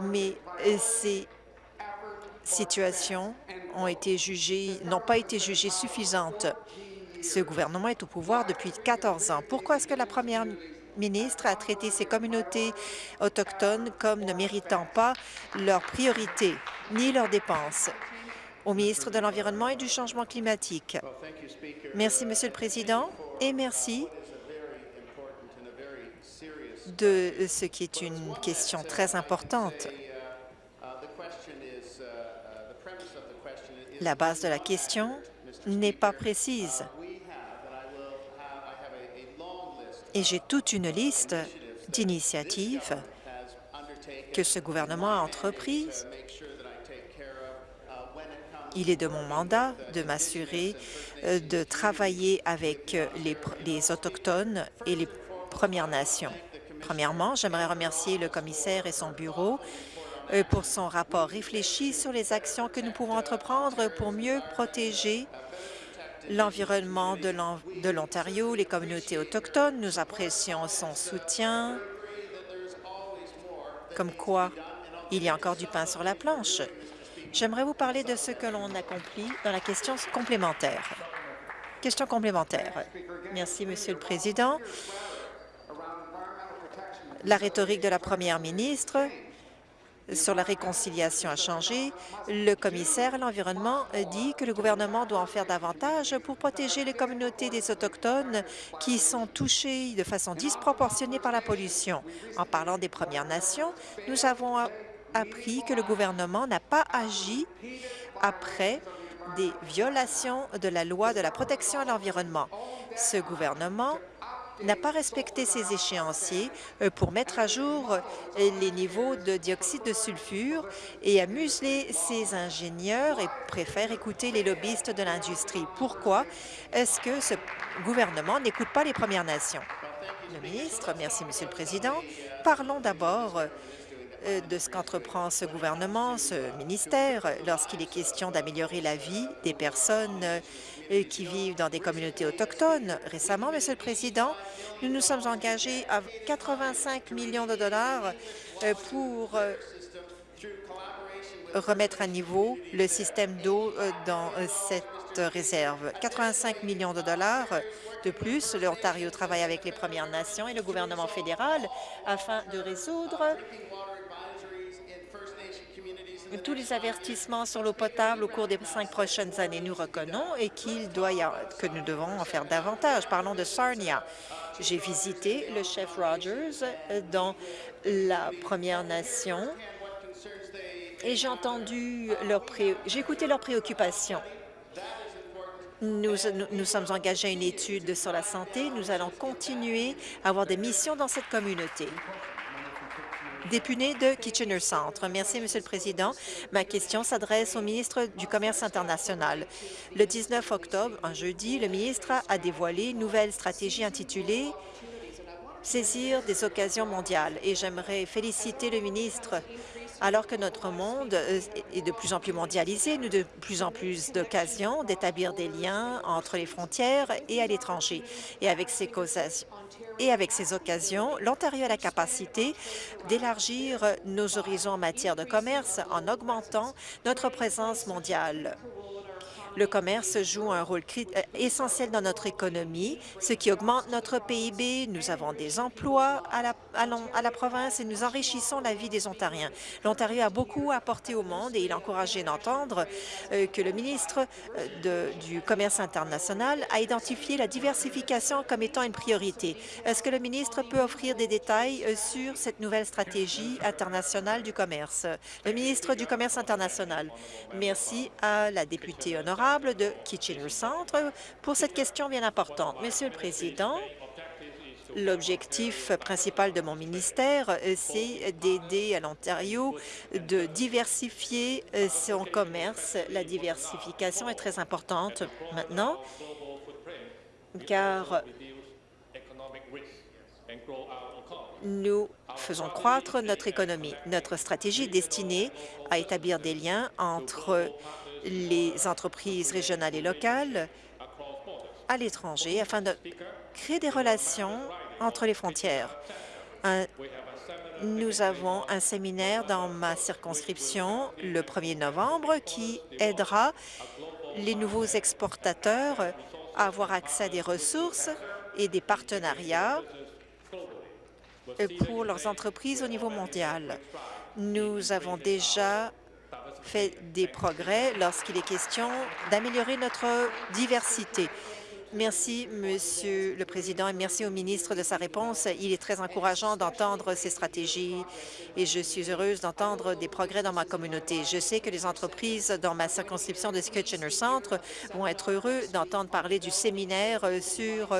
Mais c'est situations n'ont pas été jugées suffisantes. Ce gouvernement est au pouvoir depuis 14 ans. Pourquoi est-ce que la première ministre a traité ces communautés autochtones comme ne méritant pas leurs priorités ni leurs dépenses? Au ministre de l'Environnement et du Changement climatique. Merci, Monsieur le Président, et merci de ce qui est une question très importante. La base de la question n'est pas précise. Et j'ai toute une liste d'initiatives que ce gouvernement a entreprises. Il est de mon mandat de m'assurer euh, de travailler avec les, les Autochtones et les Premières Nations. Premièrement, j'aimerais remercier le commissaire et son bureau euh, pour son rapport réfléchi sur les actions que nous pouvons entreprendre pour mieux protéger l'environnement de l'Ontario, les communautés autochtones. Nous apprécions son soutien, comme quoi il y a encore du pain sur la planche. J'aimerais vous parler de ce que l'on accomplit dans la question complémentaire. Question complémentaire. Merci, Monsieur le Président. La rhétorique de la première ministre sur la réconciliation a changé. Le commissaire à l'Environnement dit que le gouvernement doit en faire davantage pour protéger les communautés des Autochtones qui sont touchées de façon disproportionnée par la pollution. En parlant des Premières Nations, nous avons appris que le gouvernement n'a pas agi après des violations de la loi de la protection à l'environnement. Ce gouvernement n'a pas respecté ses échéanciers euh, pour mettre à jour euh, les niveaux de dioxyde de sulfure et a muselé ses ingénieurs et préfère écouter les lobbyistes de l'industrie. Pourquoi est-ce que ce gouvernement n'écoute pas les Premières Nations? Le ministre, merci, Monsieur le Président. Parlons d'abord euh, de ce qu'entreprend ce gouvernement, ce ministère, lorsqu'il est question d'améliorer la vie des personnes euh, qui vivent dans des communautés autochtones. Récemment, Monsieur le Président, nous nous sommes engagés à 85 millions de dollars euh, pour remettre à niveau le système d'eau dans cette réserve. 85 millions de dollars de plus, l'Ontario travaille avec les Premières Nations et le gouvernement fédéral afin de résoudre tous les avertissements sur l'eau potable au cours des cinq prochaines années. Nous reconnaissons et que nous devons en faire davantage. Parlons de Sarnia. J'ai visité le chef Rogers dans la Première Nation et j'ai entendu leur j'ai écouté leurs préoccupations. Nous, sommes engagés à une étude sur la santé. Nous allons continuer à avoir des missions dans cette communauté député de Kitchener Centre. Merci, Monsieur le Président. Ma question s'adresse au ministre du Commerce international. Le 19 octobre, un jeudi, le ministre a dévoilé une nouvelle stratégie intitulée Saisir des occasions mondiales. Et j'aimerais féliciter le ministre alors que notre monde euh, est de plus en plus mondialisé, nous de plus en plus d'occasions d'établir des liens entre les frontières et à l'étranger. Et avec ces et avec ces occasions, l'Ontario a la capacité d'élargir nos horizons en matière de commerce en augmentant notre présence mondiale. Le commerce joue un rôle euh, essentiel dans notre économie, ce qui augmente notre PIB. Nous avons des emplois à la, province et nous enrichissons la vie des Ontariens. L'Ontario a beaucoup apporté au monde et il est encouragé d'entendre euh, que le ministre euh, du Commerce international a identifié la diversification comme étant une priorité. Est-ce que le ministre peut offrir des détails sur cette nouvelle stratégie internationale du commerce? Le ministre du Commerce international. Merci à la députée honorable de Kitchener Centre pour cette question bien importante. Monsieur le Président, L'objectif principal de mon ministère, c'est d'aider à l'Ontario de diversifier son commerce. La diversification est très importante maintenant, car nous faisons croître notre économie. Notre stratégie est destinée à établir des liens entre les entreprises régionales et locales à l'étranger afin de créer des relations entre les frontières. Nous avons un séminaire dans ma circonscription le 1er novembre qui aidera les nouveaux exportateurs à avoir accès à des ressources et des partenariats pour leurs entreprises au niveau mondial. Nous avons déjà fait des progrès lorsqu'il est question d'améliorer notre diversité. Merci, Monsieur le Président, et merci au ministre de sa réponse. Il est très encourageant d'entendre ces stratégies et je suis heureuse d'entendre des progrès dans ma communauté. Je sais que les entreprises dans ma circonscription de Kitchener Centre vont être heureux d'entendre parler du séminaire sur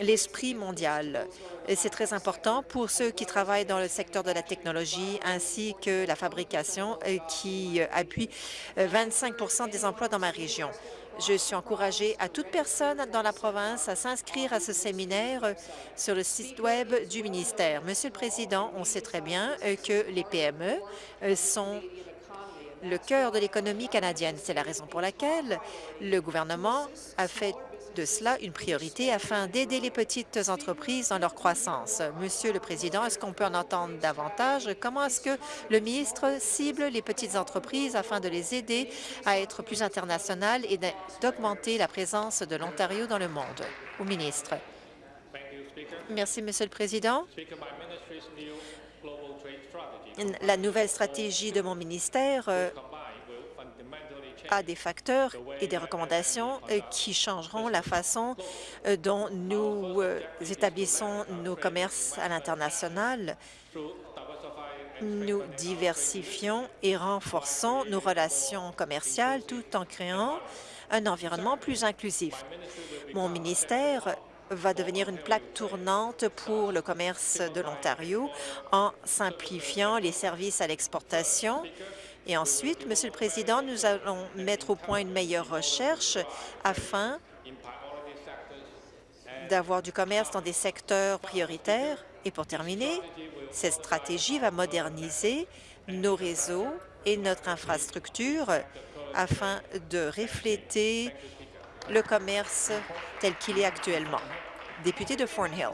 l'esprit mondial. C'est très important pour ceux qui travaillent dans le secteur de la technologie ainsi que la fabrication euh, qui appuie 25% euh, des emplois dans ma région. Je suis encouragée à toute personne dans la province à s'inscrire à ce séminaire euh, sur le site Web du ministère. Monsieur le Président, on sait très bien que les PME sont le cœur de l'économie canadienne. C'est la raison pour laquelle le gouvernement a fait de cela une priorité afin d'aider les petites entreprises dans leur croissance. Monsieur le Président, est-ce qu'on peut en entendre davantage? Comment est-ce que le ministre cible les petites entreprises afin de les aider à être plus internationales et d'augmenter la présence de l'Ontario dans le monde? Au ministre. Merci, Monsieur le Président. La nouvelle stratégie de mon ministère euh, à des facteurs et des recommandations euh, qui changeront la façon euh, dont nous euh, établissons nos commerces à l'international. Nous diversifions et renforçons nos relations commerciales tout en créant un environnement plus inclusif. Mon ministère va devenir une plaque tournante pour le commerce de l'Ontario en simplifiant les services à l'exportation et ensuite, Monsieur le Président, nous allons mettre au point une meilleure recherche afin d'avoir du commerce dans des secteurs prioritaires. Et pour terminer, cette stratégie va moderniser nos réseaux et notre infrastructure afin de refléter le commerce tel qu'il est actuellement. Député de Thornhill.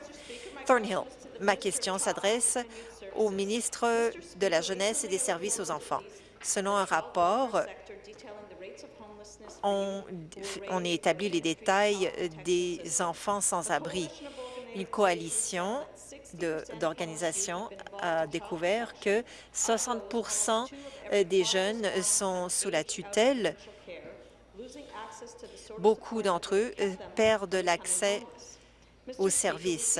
Thornhill, ma question s'adresse au ministre de la Jeunesse et des Services aux enfants. Selon un rapport, on, on établi les détails des enfants sans abri. Une coalition d'organisations a découvert que 60% des jeunes sont sous la tutelle. Beaucoup d'entre eux perdent l'accès aux services.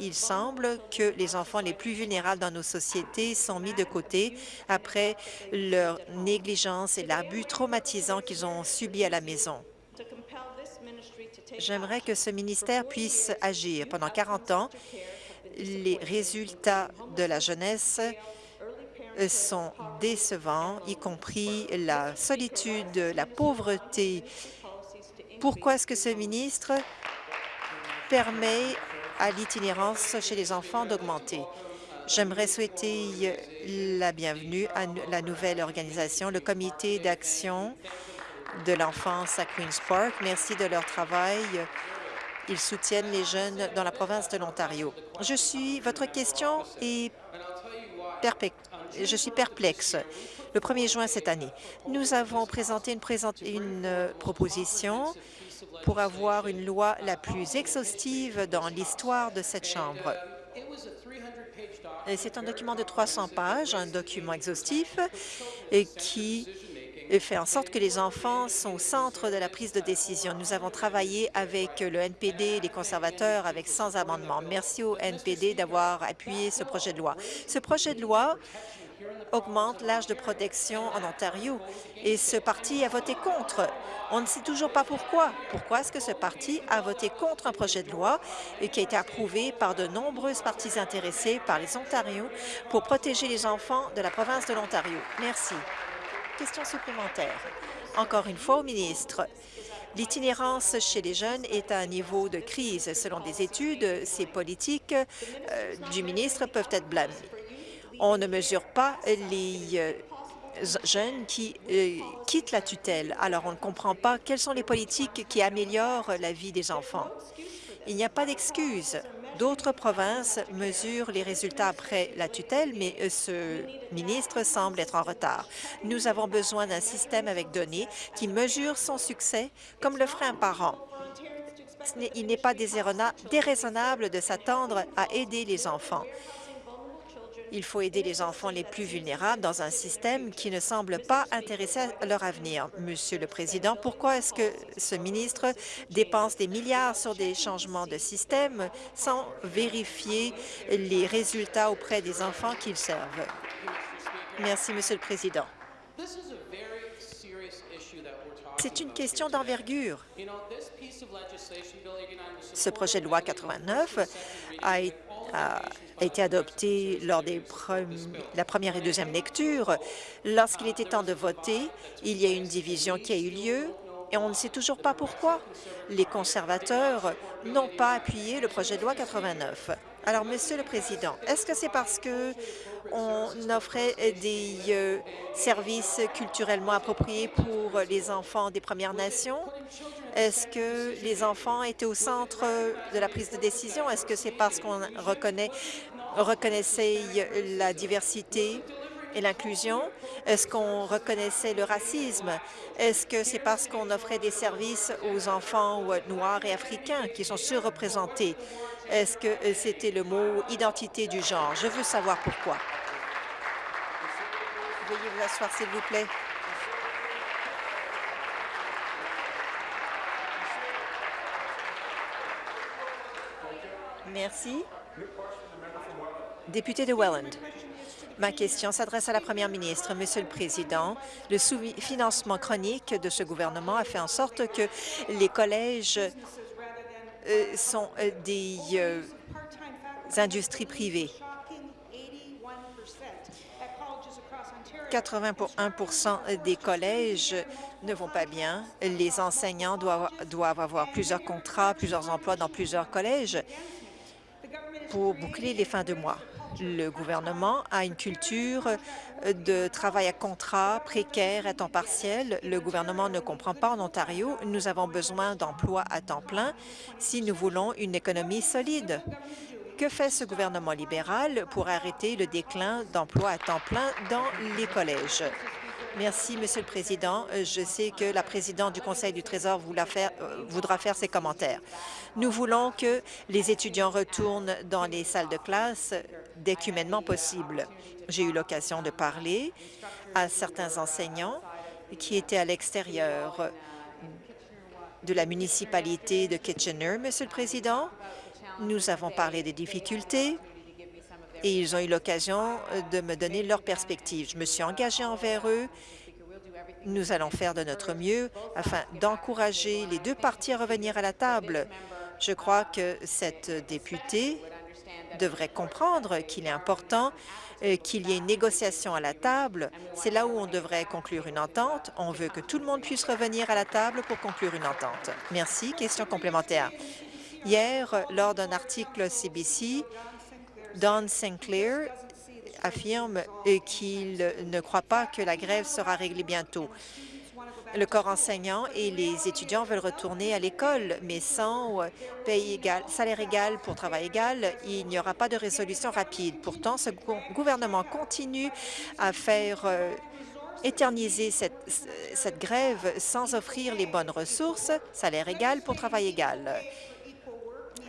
Il semble que les enfants les plus vulnérables dans nos sociétés sont mis de côté après leur négligence et l'abus traumatisant qu'ils ont subi à la maison. J'aimerais que ce ministère puisse agir. Pendant 40 ans, les résultats de la jeunesse sont décevants, y compris la solitude, la pauvreté. Pourquoi est-ce que ce ministre permet à l'itinérance chez les enfants d'augmenter. J'aimerais souhaiter la bienvenue à la nouvelle organisation, le Comité d'action de l'enfance à Queen's Park. Merci de leur travail. Ils soutiennent les jeunes dans la province de l'Ontario. Je suis, votre question est je suis perplexe. Le 1er juin cette année, nous avons présenté une, une euh, proposition pour avoir une loi la plus exhaustive dans l'histoire de cette Chambre. C'est un document de 300 pages, un document exhaustif et qui fait en sorte que les enfants sont au centre de la prise de décision. Nous avons travaillé avec le NPD les conservateurs avec 100 amendements. Merci au NPD d'avoir appuyé ce projet de loi. Ce projet de loi augmente l'âge de protection en Ontario. Et ce parti a voté contre. On ne sait toujours pas pourquoi. Pourquoi est-ce que ce parti a voté contre un projet de loi qui a été approuvé par de nombreuses parties intéressées par les Ontariens pour protéger les enfants de la province de l'Ontario? Merci. Question supplémentaire. Encore une fois au ministre. L'itinérance chez les jeunes est à un niveau de crise. Selon des études, ces politiques euh, du ministre peuvent être blâmées on ne mesure pas les euh, jeunes qui euh, quittent la tutelle. Alors, on ne comprend pas quelles sont les politiques qui améliorent la vie des enfants. Il n'y a pas d'excuse D'autres provinces mesurent les résultats après la tutelle, mais euh, ce ministre semble être en retard. Nous avons besoin d'un système avec données qui mesure son succès comme le ferait un parent. Il n'est pas déraisonnable de s'attendre à aider les enfants. Il faut aider les enfants les plus vulnérables dans un système qui ne semble pas intéressé à leur avenir. Monsieur le Président, pourquoi est-ce que ce ministre dépense des milliards sur des changements de système sans vérifier les résultats auprès des enfants qu'il servent? Merci, Monsieur le Président. C'est une question d'envergure. Ce projet de loi 89 a été a été adopté lors des la première et deuxième lecture. Lorsqu'il était temps de voter, il y a une division qui a eu lieu et on ne sait toujours pas pourquoi. Les conservateurs n'ont pas appuyé le projet de loi 89. Alors, Monsieur le Président, est-ce que c'est parce que on offrait des euh, services culturellement appropriés pour les enfants des Premières Nations? Est-ce que les enfants étaient au centre de la prise de décision? Est-ce que c'est parce qu'on reconnaissait la diversité et l'inclusion? Est-ce qu'on reconnaissait le racisme? Est-ce que c'est parce qu'on offrait des services aux enfants noirs et africains qui sont surreprésentés? Est-ce que c'était le mot « identité du genre ». Je veux savoir pourquoi. Veuillez vous asseoir, s'il vous plaît. Merci. Député de Welland. Ma question s'adresse à la première ministre. Monsieur le Président, le sous-financement chronique de ce gouvernement a fait en sorte que les collèges euh, sont euh, des euh, industries privées. 81 des collèges ne vont pas bien. Les enseignants doivent, doivent avoir plusieurs contrats, plusieurs emplois dans plusieurs collèges pour boucler les fins de mois. Le gouvernement a une culture de travail à contrat précaire à temps partiel. Le gouvernement ne comprend pas en Ontario. Nous avons besoin d'emplois à temps plein si nous voulons une économie solide. Que fait ce gouvernement libéral pour arrêter le déclin d'emplois à temps plein dans les collèges? Merci, Monsieur le Président. Je sais que la présidente du Conseil du Trésor euh, voudra faire ses commentaires. Nous voulons que les étudiants retournent dans les salles de classe dès qu'humainement possible. J'ai eu l'occasion de parler à certains enseignants qui étaient à l'extérieur de la municipalité de Kitchener, Monsieur le Président. Nous avons parlé des difficultés et ils ont eu l'occasion de me donner leur perspective. Je me suis engagée envers eux. Nous allons faire de notre mieux afin d'encourager les deux parties à revenir à la table. Je crois que cette députée devrait comprendre qu'il est important euh, qu'il y ait une négociation à la table. C'est là où on devrait conclure une entente. On veut que tout le monde puisse revenir à la table pour conclure une entente. Merci. Question complémentaire. Hier, lors d'un article CBC, Don Sinclair affirme qu'il ne croit pas que la grève sera réglée bientôt. Le corps enseignant et les étudiants veulent retourner à l'école, mais sans égal, salaire égal pour travail égal, il n'y aura pas de résolution rapide. Pourtant, ce gouvernement continue à faire euh, éterniser cette grève sans offrir les bonnes ressources, salaire égal pour travail égal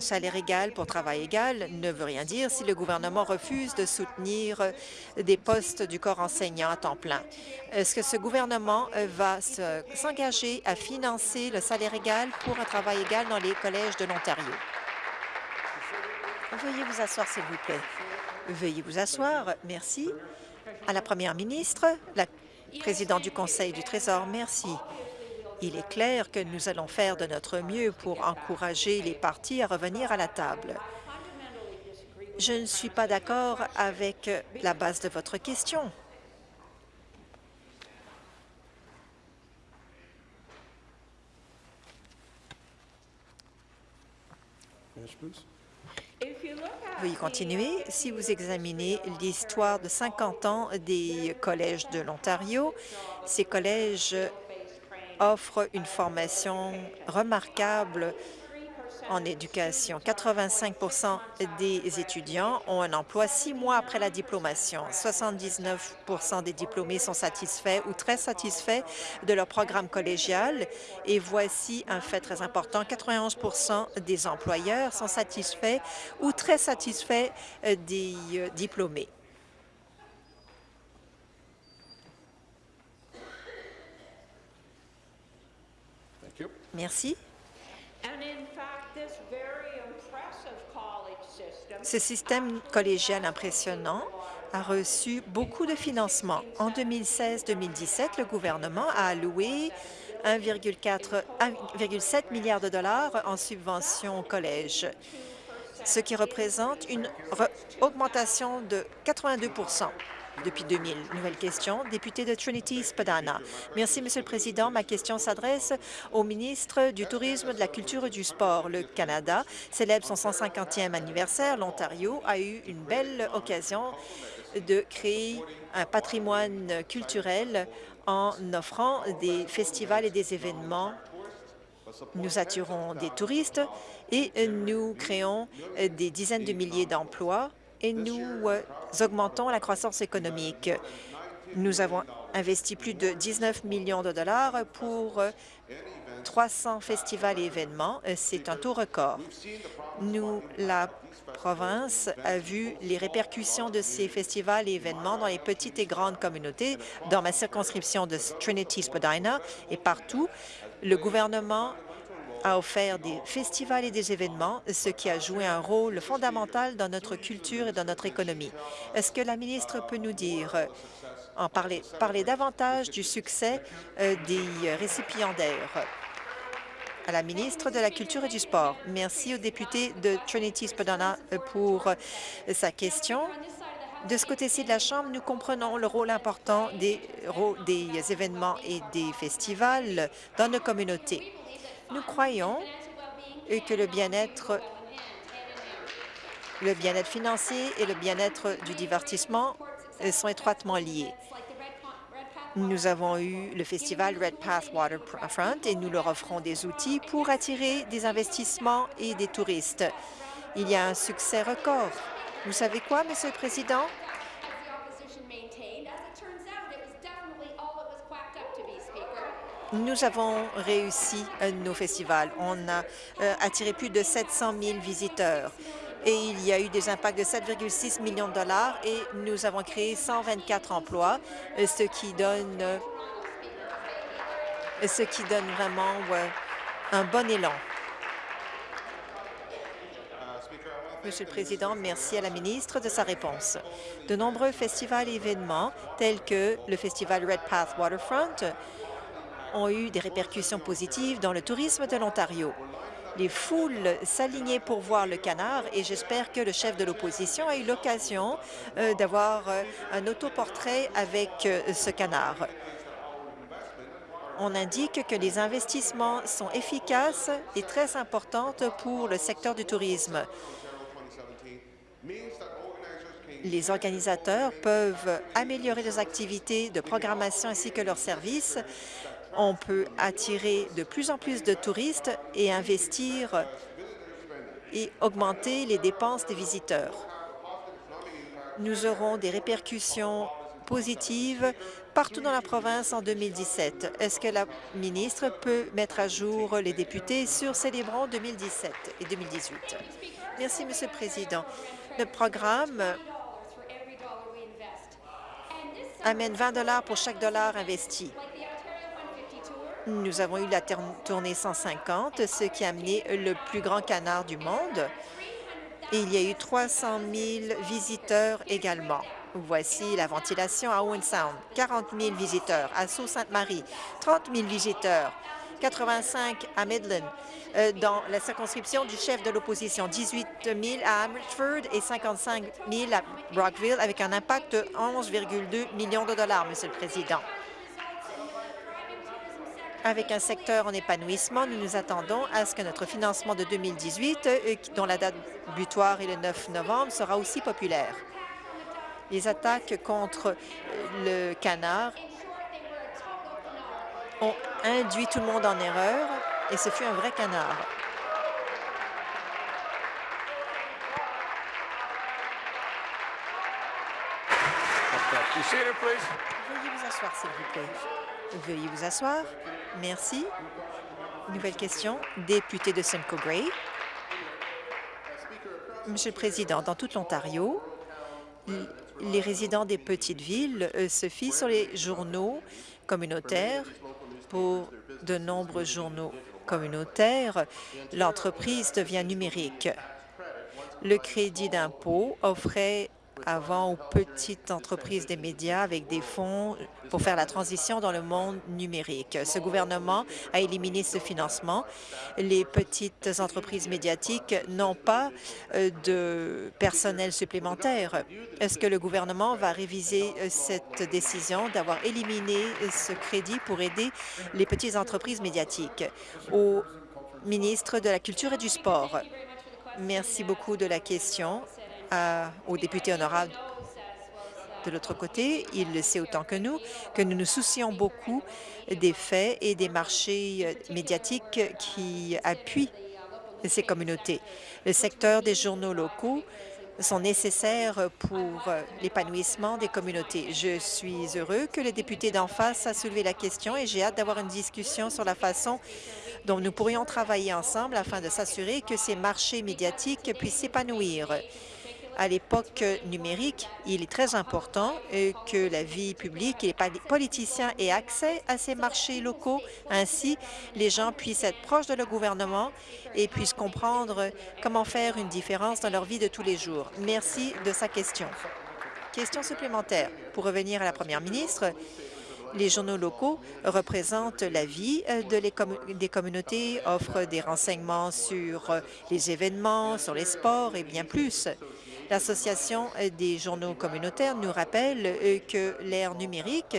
salaire égal pour travail égal ne veut rien dire si le gouvernement refuse de soutenir des postes du corps enseignant à temps plein. Est-ce que ce gouvernement va s'engager à financer le salaire égal pour un travail égal dans les collèges de l'Ontario? Veuillez vous asseoir, s'il vous plaît. Veuillez vous asseoir. Merci. À la première ministre, la présidente du Conseil du Trésor, merci. Il est clair que nous allons faire de notre mieux pour encourager les partis à revenir à la table. Je ne suis pas d'accord avec la base de votre question. Veuillez continuer. Si vous examinez l'histoire de 50 ans des collèges de l'Ontario, ces collèges offre une formation remarquable en éducation. 85% des étudiants ont un emploi six mois après la diplomation. 79% des diplômés sont satisfaits ou très satisfaits de leur programme collégial. Et voici un fait très important. 91% des employeurs sont satisfaits ou très satisfaits des euh, diplômés. Merci. Ce système collégial impressionnant a reçu beaucoup de financement. En 2016-2017, le gouvernement a alloué 1,7 milliard de dollars en subventions au collège, ce qui représente une augmentation de 82 depuis 2000. Nouvelle question, député de Trinity Spadana. Merci, Monsieur le Président. Ma question s'adresse au ministre du Tourisme, de la Culture et du Sport. Le Canada célèbre son 150e anniversaire. L'Ontario a eu une belle occasion de créer un patrimoine culturel en offrant des festivals et des événements. Nous attirons des touristes et nous créons des dizaines de milliers d'emplois et nous euh, augmentons la croissance économique. Nous avons investi plus de 19 millions de dollars pour 300 euh, festivals et événements. Euh, c'est un taux record. Nous, la province a vu les répercussions de ces festivals et événements dans les petites et grandes communautés, dans ma circonscription de Trinity-Spadina et partout. Le gouvernement a offert des festivals et des événements, ce qui a joué un rôle fondamental dans notre culture et dans notre économie. Est-ce que la ministre peut nous dire, en parler, parler davantage du succès euh, des récipiendaires? à la ministre de la Culture et du Sport. Merci au député de Trinity-Spadina euh, pour euh, sa question. De ce côté-ci de la Chambre, nous comprenons le rôle important des événements et des festivals dans nos communautés. Nous croyons que le bien-être le bien-être financier et le bien-être du divertissement sont étroitement liés. Nous avons eu le festival Red Path Waterfront et nous leur offrons des outils pour attirer des investissements et des touristes. Il y a un succès record. Vous savez quoi, Monsieur le Président? Nous avons réussi nos festivals. On a euh, attiré plus de 700 000 visiteurs et il y a eu des impacts de 7,6 millions de dollars et nous avons créé 124 emplois, euh, ce qui donne, euh, ce qui donne vraiment un bon élan. Monsieur le Président, merci à la ministre de sa réponse. De nombreux festivals et événements, tels que le festival Red Path Waterfront, ont eu des répercussions positives dans le tourisme de l'Ontario. Les foules s'alignaient pour voir le canard et j'espère que le chef de l'opposition a eu l'occasion euh, d'avoir euh, un autoportrait avec euh, ce canard. On indique que les investissements sont efficaces et très importants pour le secteur du tourisme. Les organisateurs peuvent améliorer leurs activités de programmation ainsi que leurs services on peut attirer de plus en plus de touristes et investir et augmenter les dépenses des visiteurs. Nous aurons des répercussions positives partout dans la province en 2017. Est-ce que la ministre peut mettre à jour les députés sur Célébrons 2017 et 2018? Merci, Monsieur le Président. Le programme amène 20 pour chaque dollar investi. Nous avons eu la tournée 150, ce qui a amené le plus grand canard du monde. Il y a eu 300 000 visiteurs également. Voici la ventilation à Owen Sound, 40 000 visiteurs. À Sault-Sainte-Marie, 30 000 visiteurs. 85 à Midland, euh, dans la circonscription du chef de l'opposition, 18 000 à Amherstford et 55 000 à Brockville, avec un impact de 11,2 millions de dollars, Monsieur le Président. Avec un secteur en épanouissement, nous nous attendons à ce que notre financement de 2018, euh, dont la date butoir est le 9 novembre, sera aussi populaire. Les attaques contre euh, le canard ont induit tout le monde en erreur et ce fut un vrai canard. Veuillez vous asseoir, s'il vous plaît. Veuillez vous asseoir. Merci. Nouvelle question. Député de Simcoe Gray. Monsieur le Président, dans toute l'Ontario, les résidents des petites villes euh, se fient sur les journaux communautaires. Pour de nombreux journaux communautaires, l'entreprise devient numérique. Le crédit d'impôt offrait avant aux petites entreprises des médias avec des fonds pour faire la transition dans le monde numérique. Ce gouvernement a éliminé ce financement. Les petites entreprises médiatiques n'ont pas euh, de personnel supplémentaire. Est-ce que le gouvernement va réviser euh, cette décision d'avoir éliminé ce crédit pour aider les petites entreprises médiatiques? Au ministre de la Culture et du Sport. Merci beaucoup de la question aux députés honorables de l'autre côté. Il le sait autant que nous que nous nous soucions beaucoup des faits et des marchés euh, médiatiques qui appuient ces communautés. Le secteur des journaux locaux sont nécessaires pour euh, l'épanouissement des communautés. Je suis heureux que le député d'en face a soulevé la question et j'ai hâte d'avoir une discussion sur la façon dont nous pourrions travailler ensemble afin de s'assurer que ces marchés médiatiques puissent s'épanouir à l'époque numérique, il est très important euh, que la vie publique et les politiciens aient accès à ces marchés locaux. Ainsi, les gens puissent être proches de leur gouvernement et puissent comprendre comment faire une différence dans leur vie de tous les jours. Merci de sa question. Question supplémentaire. Pour revenir à la première ministre, les journaux locaux représentent la vie euh, des communautés, offrent des renseignements sur euh, les événements, sur les sports et bien plus. L'Association des journaux communautaires nous rappelle euh, que l'ère numérique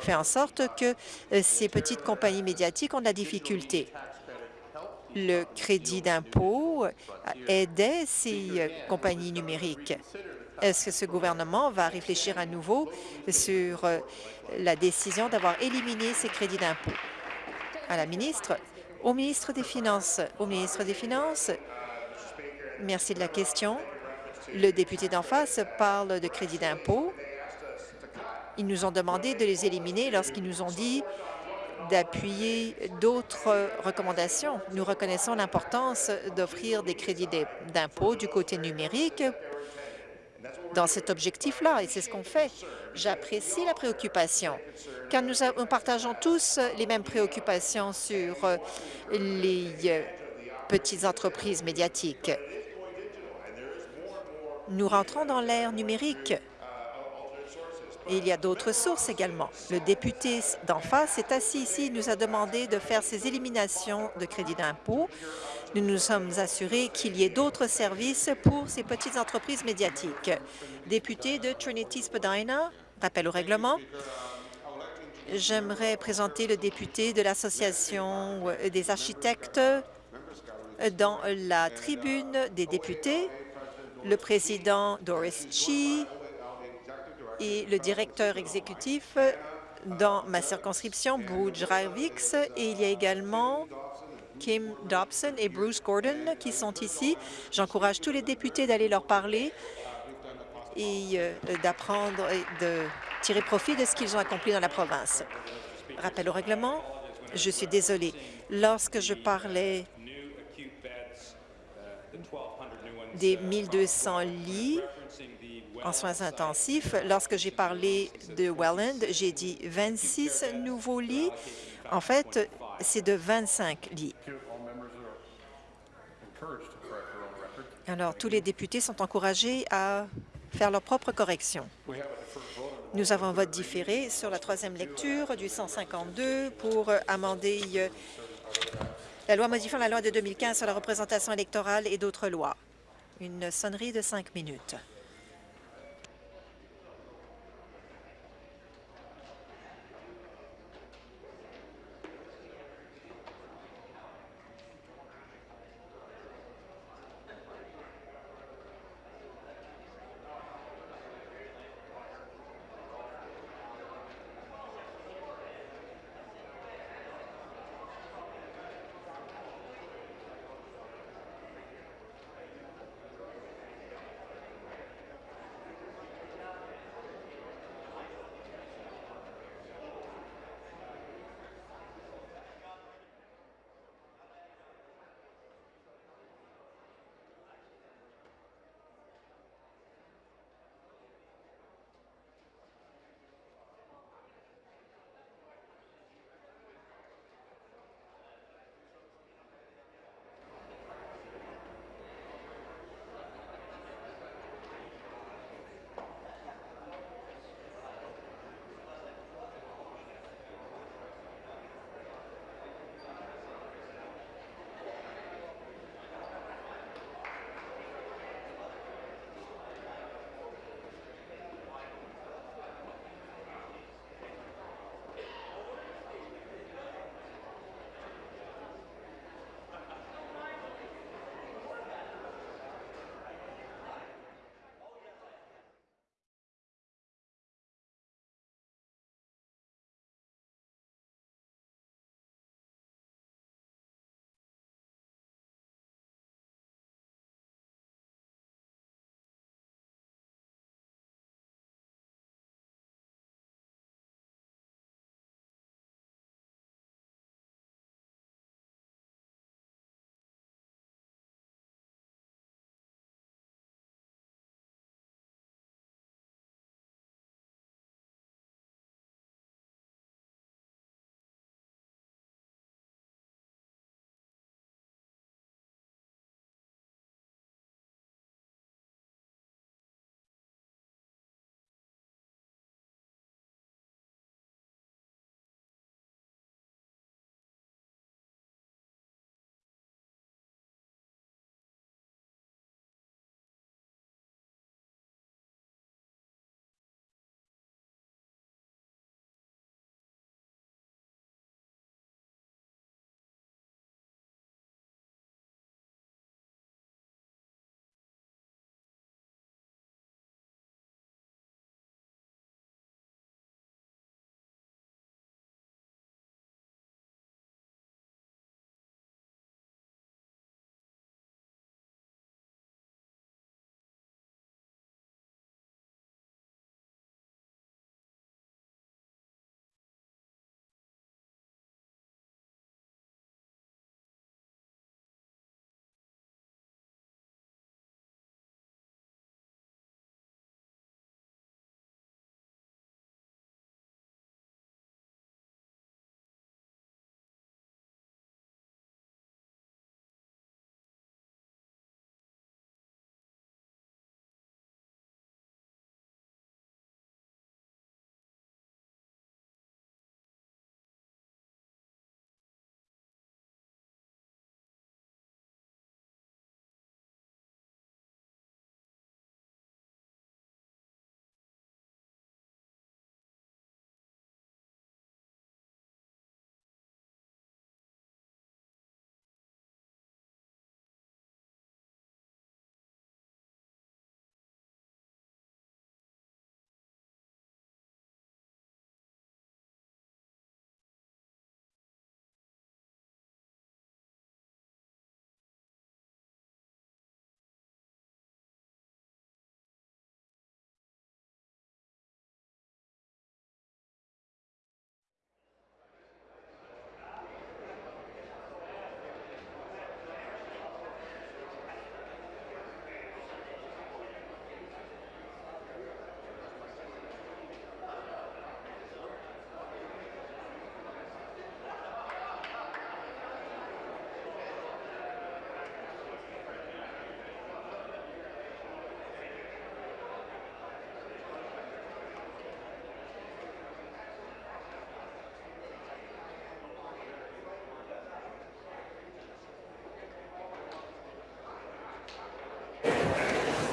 fait en sorte que euh, ces petites compagnies médiatiques ont de la difficulté. Le crédit d'impôt aidait ces compagnies numériques. Est-ce que ce gouvernement va réfléchir à nouveau sur euh, la décision d'avoir éliminé ces crédits d'impôt? À la ministre, au ministre des Finances. Au ministre des Finances, merci de la question. Le député d'en face parle de crédit d'impôt. Ils nous ont demandé de les éliminer lorsqu'ils nous ont dit d'appuyer d'autres recommandations. Nous reconnaissons l'importance d'offrir des crédits d'impôt du côté numérique dans cet objectif-là, et c'est ce qu'on fait. J'apprécie la préoccupation, car nous, partageons tous les mêmes préoccupations sur les euh, petites entreprises médiatiques. Nous rentrons dans l'ère numérique. Il y a d'autres sources également. Le député d'en face est assis ici. Il nous a demandé de faire ces éliminations de crédit d'impôt. Nous nous sommes assurés qu'il y ait d'autres services pour ces petites entreprises médiatiques. Député de Trinity-Spadina, rappel au règlement. J'aimerais présenter le député de l'Association des architectes dans la tribune des députés le président Doris Chi et le directeur exécutif dans ma circonscription, Booge Ravix, et il y a également Kim Dobson et Bruce Gordon qui sont ici. J'encourage tous les députés d'aller leur parler et euh, d'apprendre et de tirer profit de ce qu'ils ont accompli dans la province. Rappel au règlement, je suis désolée. Lorsque je parlais des 1200 lits en soins intensifs. Lorsque j'ai parlé de Welland, j'ai dit 26 nouveaux lits. En fait, c'est de 25 lits. Alors, tous les députés sont encouragés à faire leur propre correction. Nous avons un vote différé sur la troisième lecture du 152 pour amender euh, la loi modifiant la loi de 2015 sur la représentation électorale et d'autres lois une sonnerie de cinq minutes.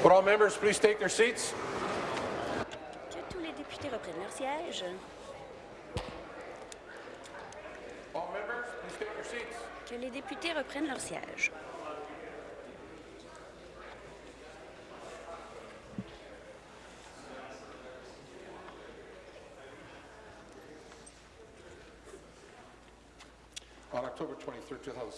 Would all members please take their seats? Que tous les députés reprennent leur siège. All members, please take your seats. Que les députés reprennent leur siège. On October 23, 2017,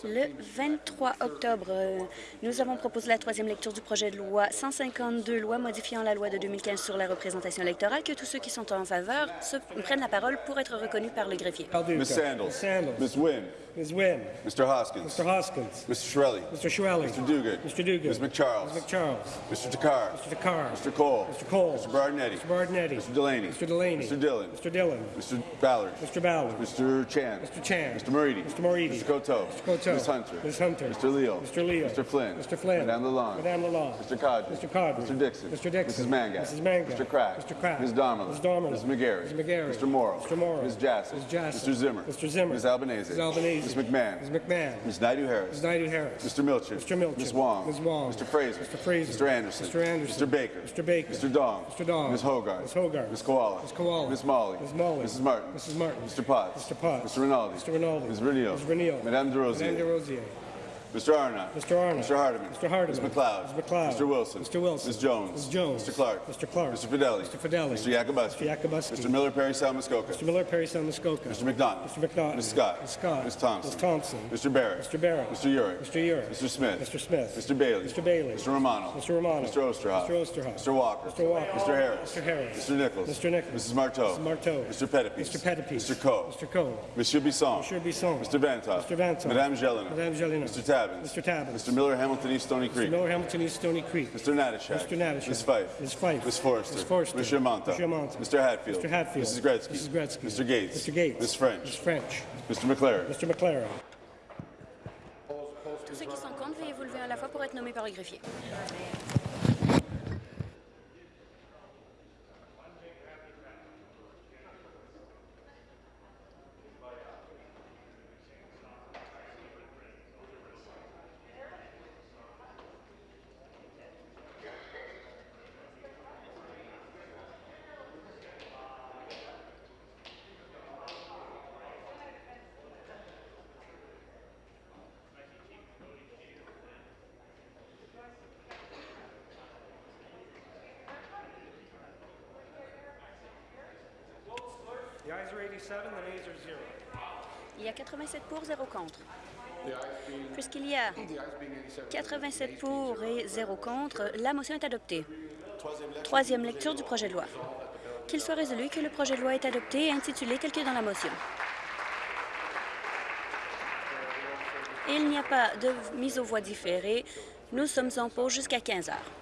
Le 23 octobre, euh, nous avons proposé la troisième lecture du projet de loi 152, loi modifiant la loi de 2015 sur la représentation électorale. Que tous ceux qui sont en faveur se prennent la parole pour être reconnus par le greffier. Ms. Ms. Sandals. Sandals. Ms. Wynne. Ms. Wynne. Mr. Hoskins. Mr. Hoskins. Mr. Shirelli. Mr. Shirelli. Mr. Dugan. Mr. Duguid. Ms. McCharles. Ms. McCharles. Mr. Takar. Mr. Takar. Mr. Cole. Mr. Cole. Mr. Bardinetti. Mr. Bardinetti. Mr. Delaney. Mr. Delaney. Mr. Dillon. Mr. Dillon. Mr. Ballard. Mr. Ballard. Mr. Chan. Mr. Chan. Mr. Moridi. Mr. Moridi. Mr. Coteau. Mr. Coteau. Ms. Hunter. Ms. Hunter. Mr. Leo. Mr. Leo. Mr. Flynn. Mr. Flynn. Madame Lalonde. Madame Lalonde. Mr. Cadre. Mr. Cadre. Mr. Dixon. Mr. Dixon. Mrs. Mangat. Mrs. Mangat. Mr. Crack. Mr. Crack. Ms. Domerlin. Ms. Domerlin. Ms. McGarry. Ms. McGarry. Mr. Morrow. Mr. Morrow. Ms. Jassy. Mr. Zimmer. Mr. Zimmer. Ms. Albanese. Ms. Albanese. Ms. McMahon. Ms. McMahon. Ms. Naidu-Harris. Ms. Naidu-Harris. Mr. Milchin. Mr. Milchin. Ms. Wong. Ms. Wong. Mr. Fraser. Mr. Fraser. Mr. Anderson. Mr. Anderson. Mr. Baker. Mr. Baker. Mr. Dong. Mr. Dong. Ms. Hogarth. Ms. Hogarth. Ms. Koala. Ms. Koala. Ms. Molly. Ms. Molly. Mrs. Martin. Mrs. Martin. Mr. Potts. Mr. Potts. Mr. Rinaldi. Mr. Rinaldi. Ms. Renio. Ms. Renio. Madame de Madame de Rosier. Rosier. Mr. Arnott. Mr. Arnott. Mr. Hardiman. Mr. Hardiman. Ms. McLeod. Ms. McLeod. Mr. Wilson. Mr. Wilson. Ms. Jones. Ms. Jones. Mr. Clark. Mr. Clark. Mr. Fidelli. Mr. Fidelli. Mr. Yakubuski. Mr. Yakubuski. Mr. Miller Perry Salmuskoka. Mr. Miller, Perry Muskoka. Mr. McDonough. Mr. McDonough. Ms. Scott. Ms. Scott. Ms. Thompson. Ms. Thompson. Mr. Barrett. Mr. Barrett. Mr. Urick. Mr. Urick. Mr. Smith. Mr. Smith. Mr. Bailey. Mr. Bailey. Mr. Romano. Mr. Romano. Mr. Osterhoff. Mr. Osterhoff. Mr. Walker. Mr. Walker. Mr. Harris. Mr. Harris. Mr. Nichols. Mr. Nichols. Mrs. Marteau. Mrs. Marteau. Mr. Pettipies. Mr. Pettipies. Mr. Coe. Mr. Coe. Monsieur Bisson. Monsieur Bisson. Mr. Vantoff. Mr. Vantoff. Madame Jelena. Madame Jelena. Mr. Tabbins. Mr. Tabbins. Mr. Miller Hamilton East Stony Creek. Mr. Miller, Hamilton East Stony Creek. Mr. Natashak. Mr. Natashak. Ms. Fife. Ms. Fife. Ms. Forrester. Ms. Forrester. Monsieur Monta. Mr. Monta. Mr. Hatfield. Mr. Hatfield. Mrs. Gretzky. Mrs. Gretzky. Mr. Gates. Mr. Gates. Ms. French. Ms. French. Mr. McLaren. Mr. McLaren. Tous ceux qui sont contre, veuillez vous lever à la fois pour être nommés par le greffier. Il y a 87 pour, 0 contre. Puisqu'il y a 87 pour et 0 contre, la motion est adoptée. Troisième lecture du projet de loi. Qu'il soit résolu que le projet de loi est adopté et intitulé tel que dans la motion. Il n'y a pas de mise aux voix différée. Nous sommes en pause jusqu'à 15 heures.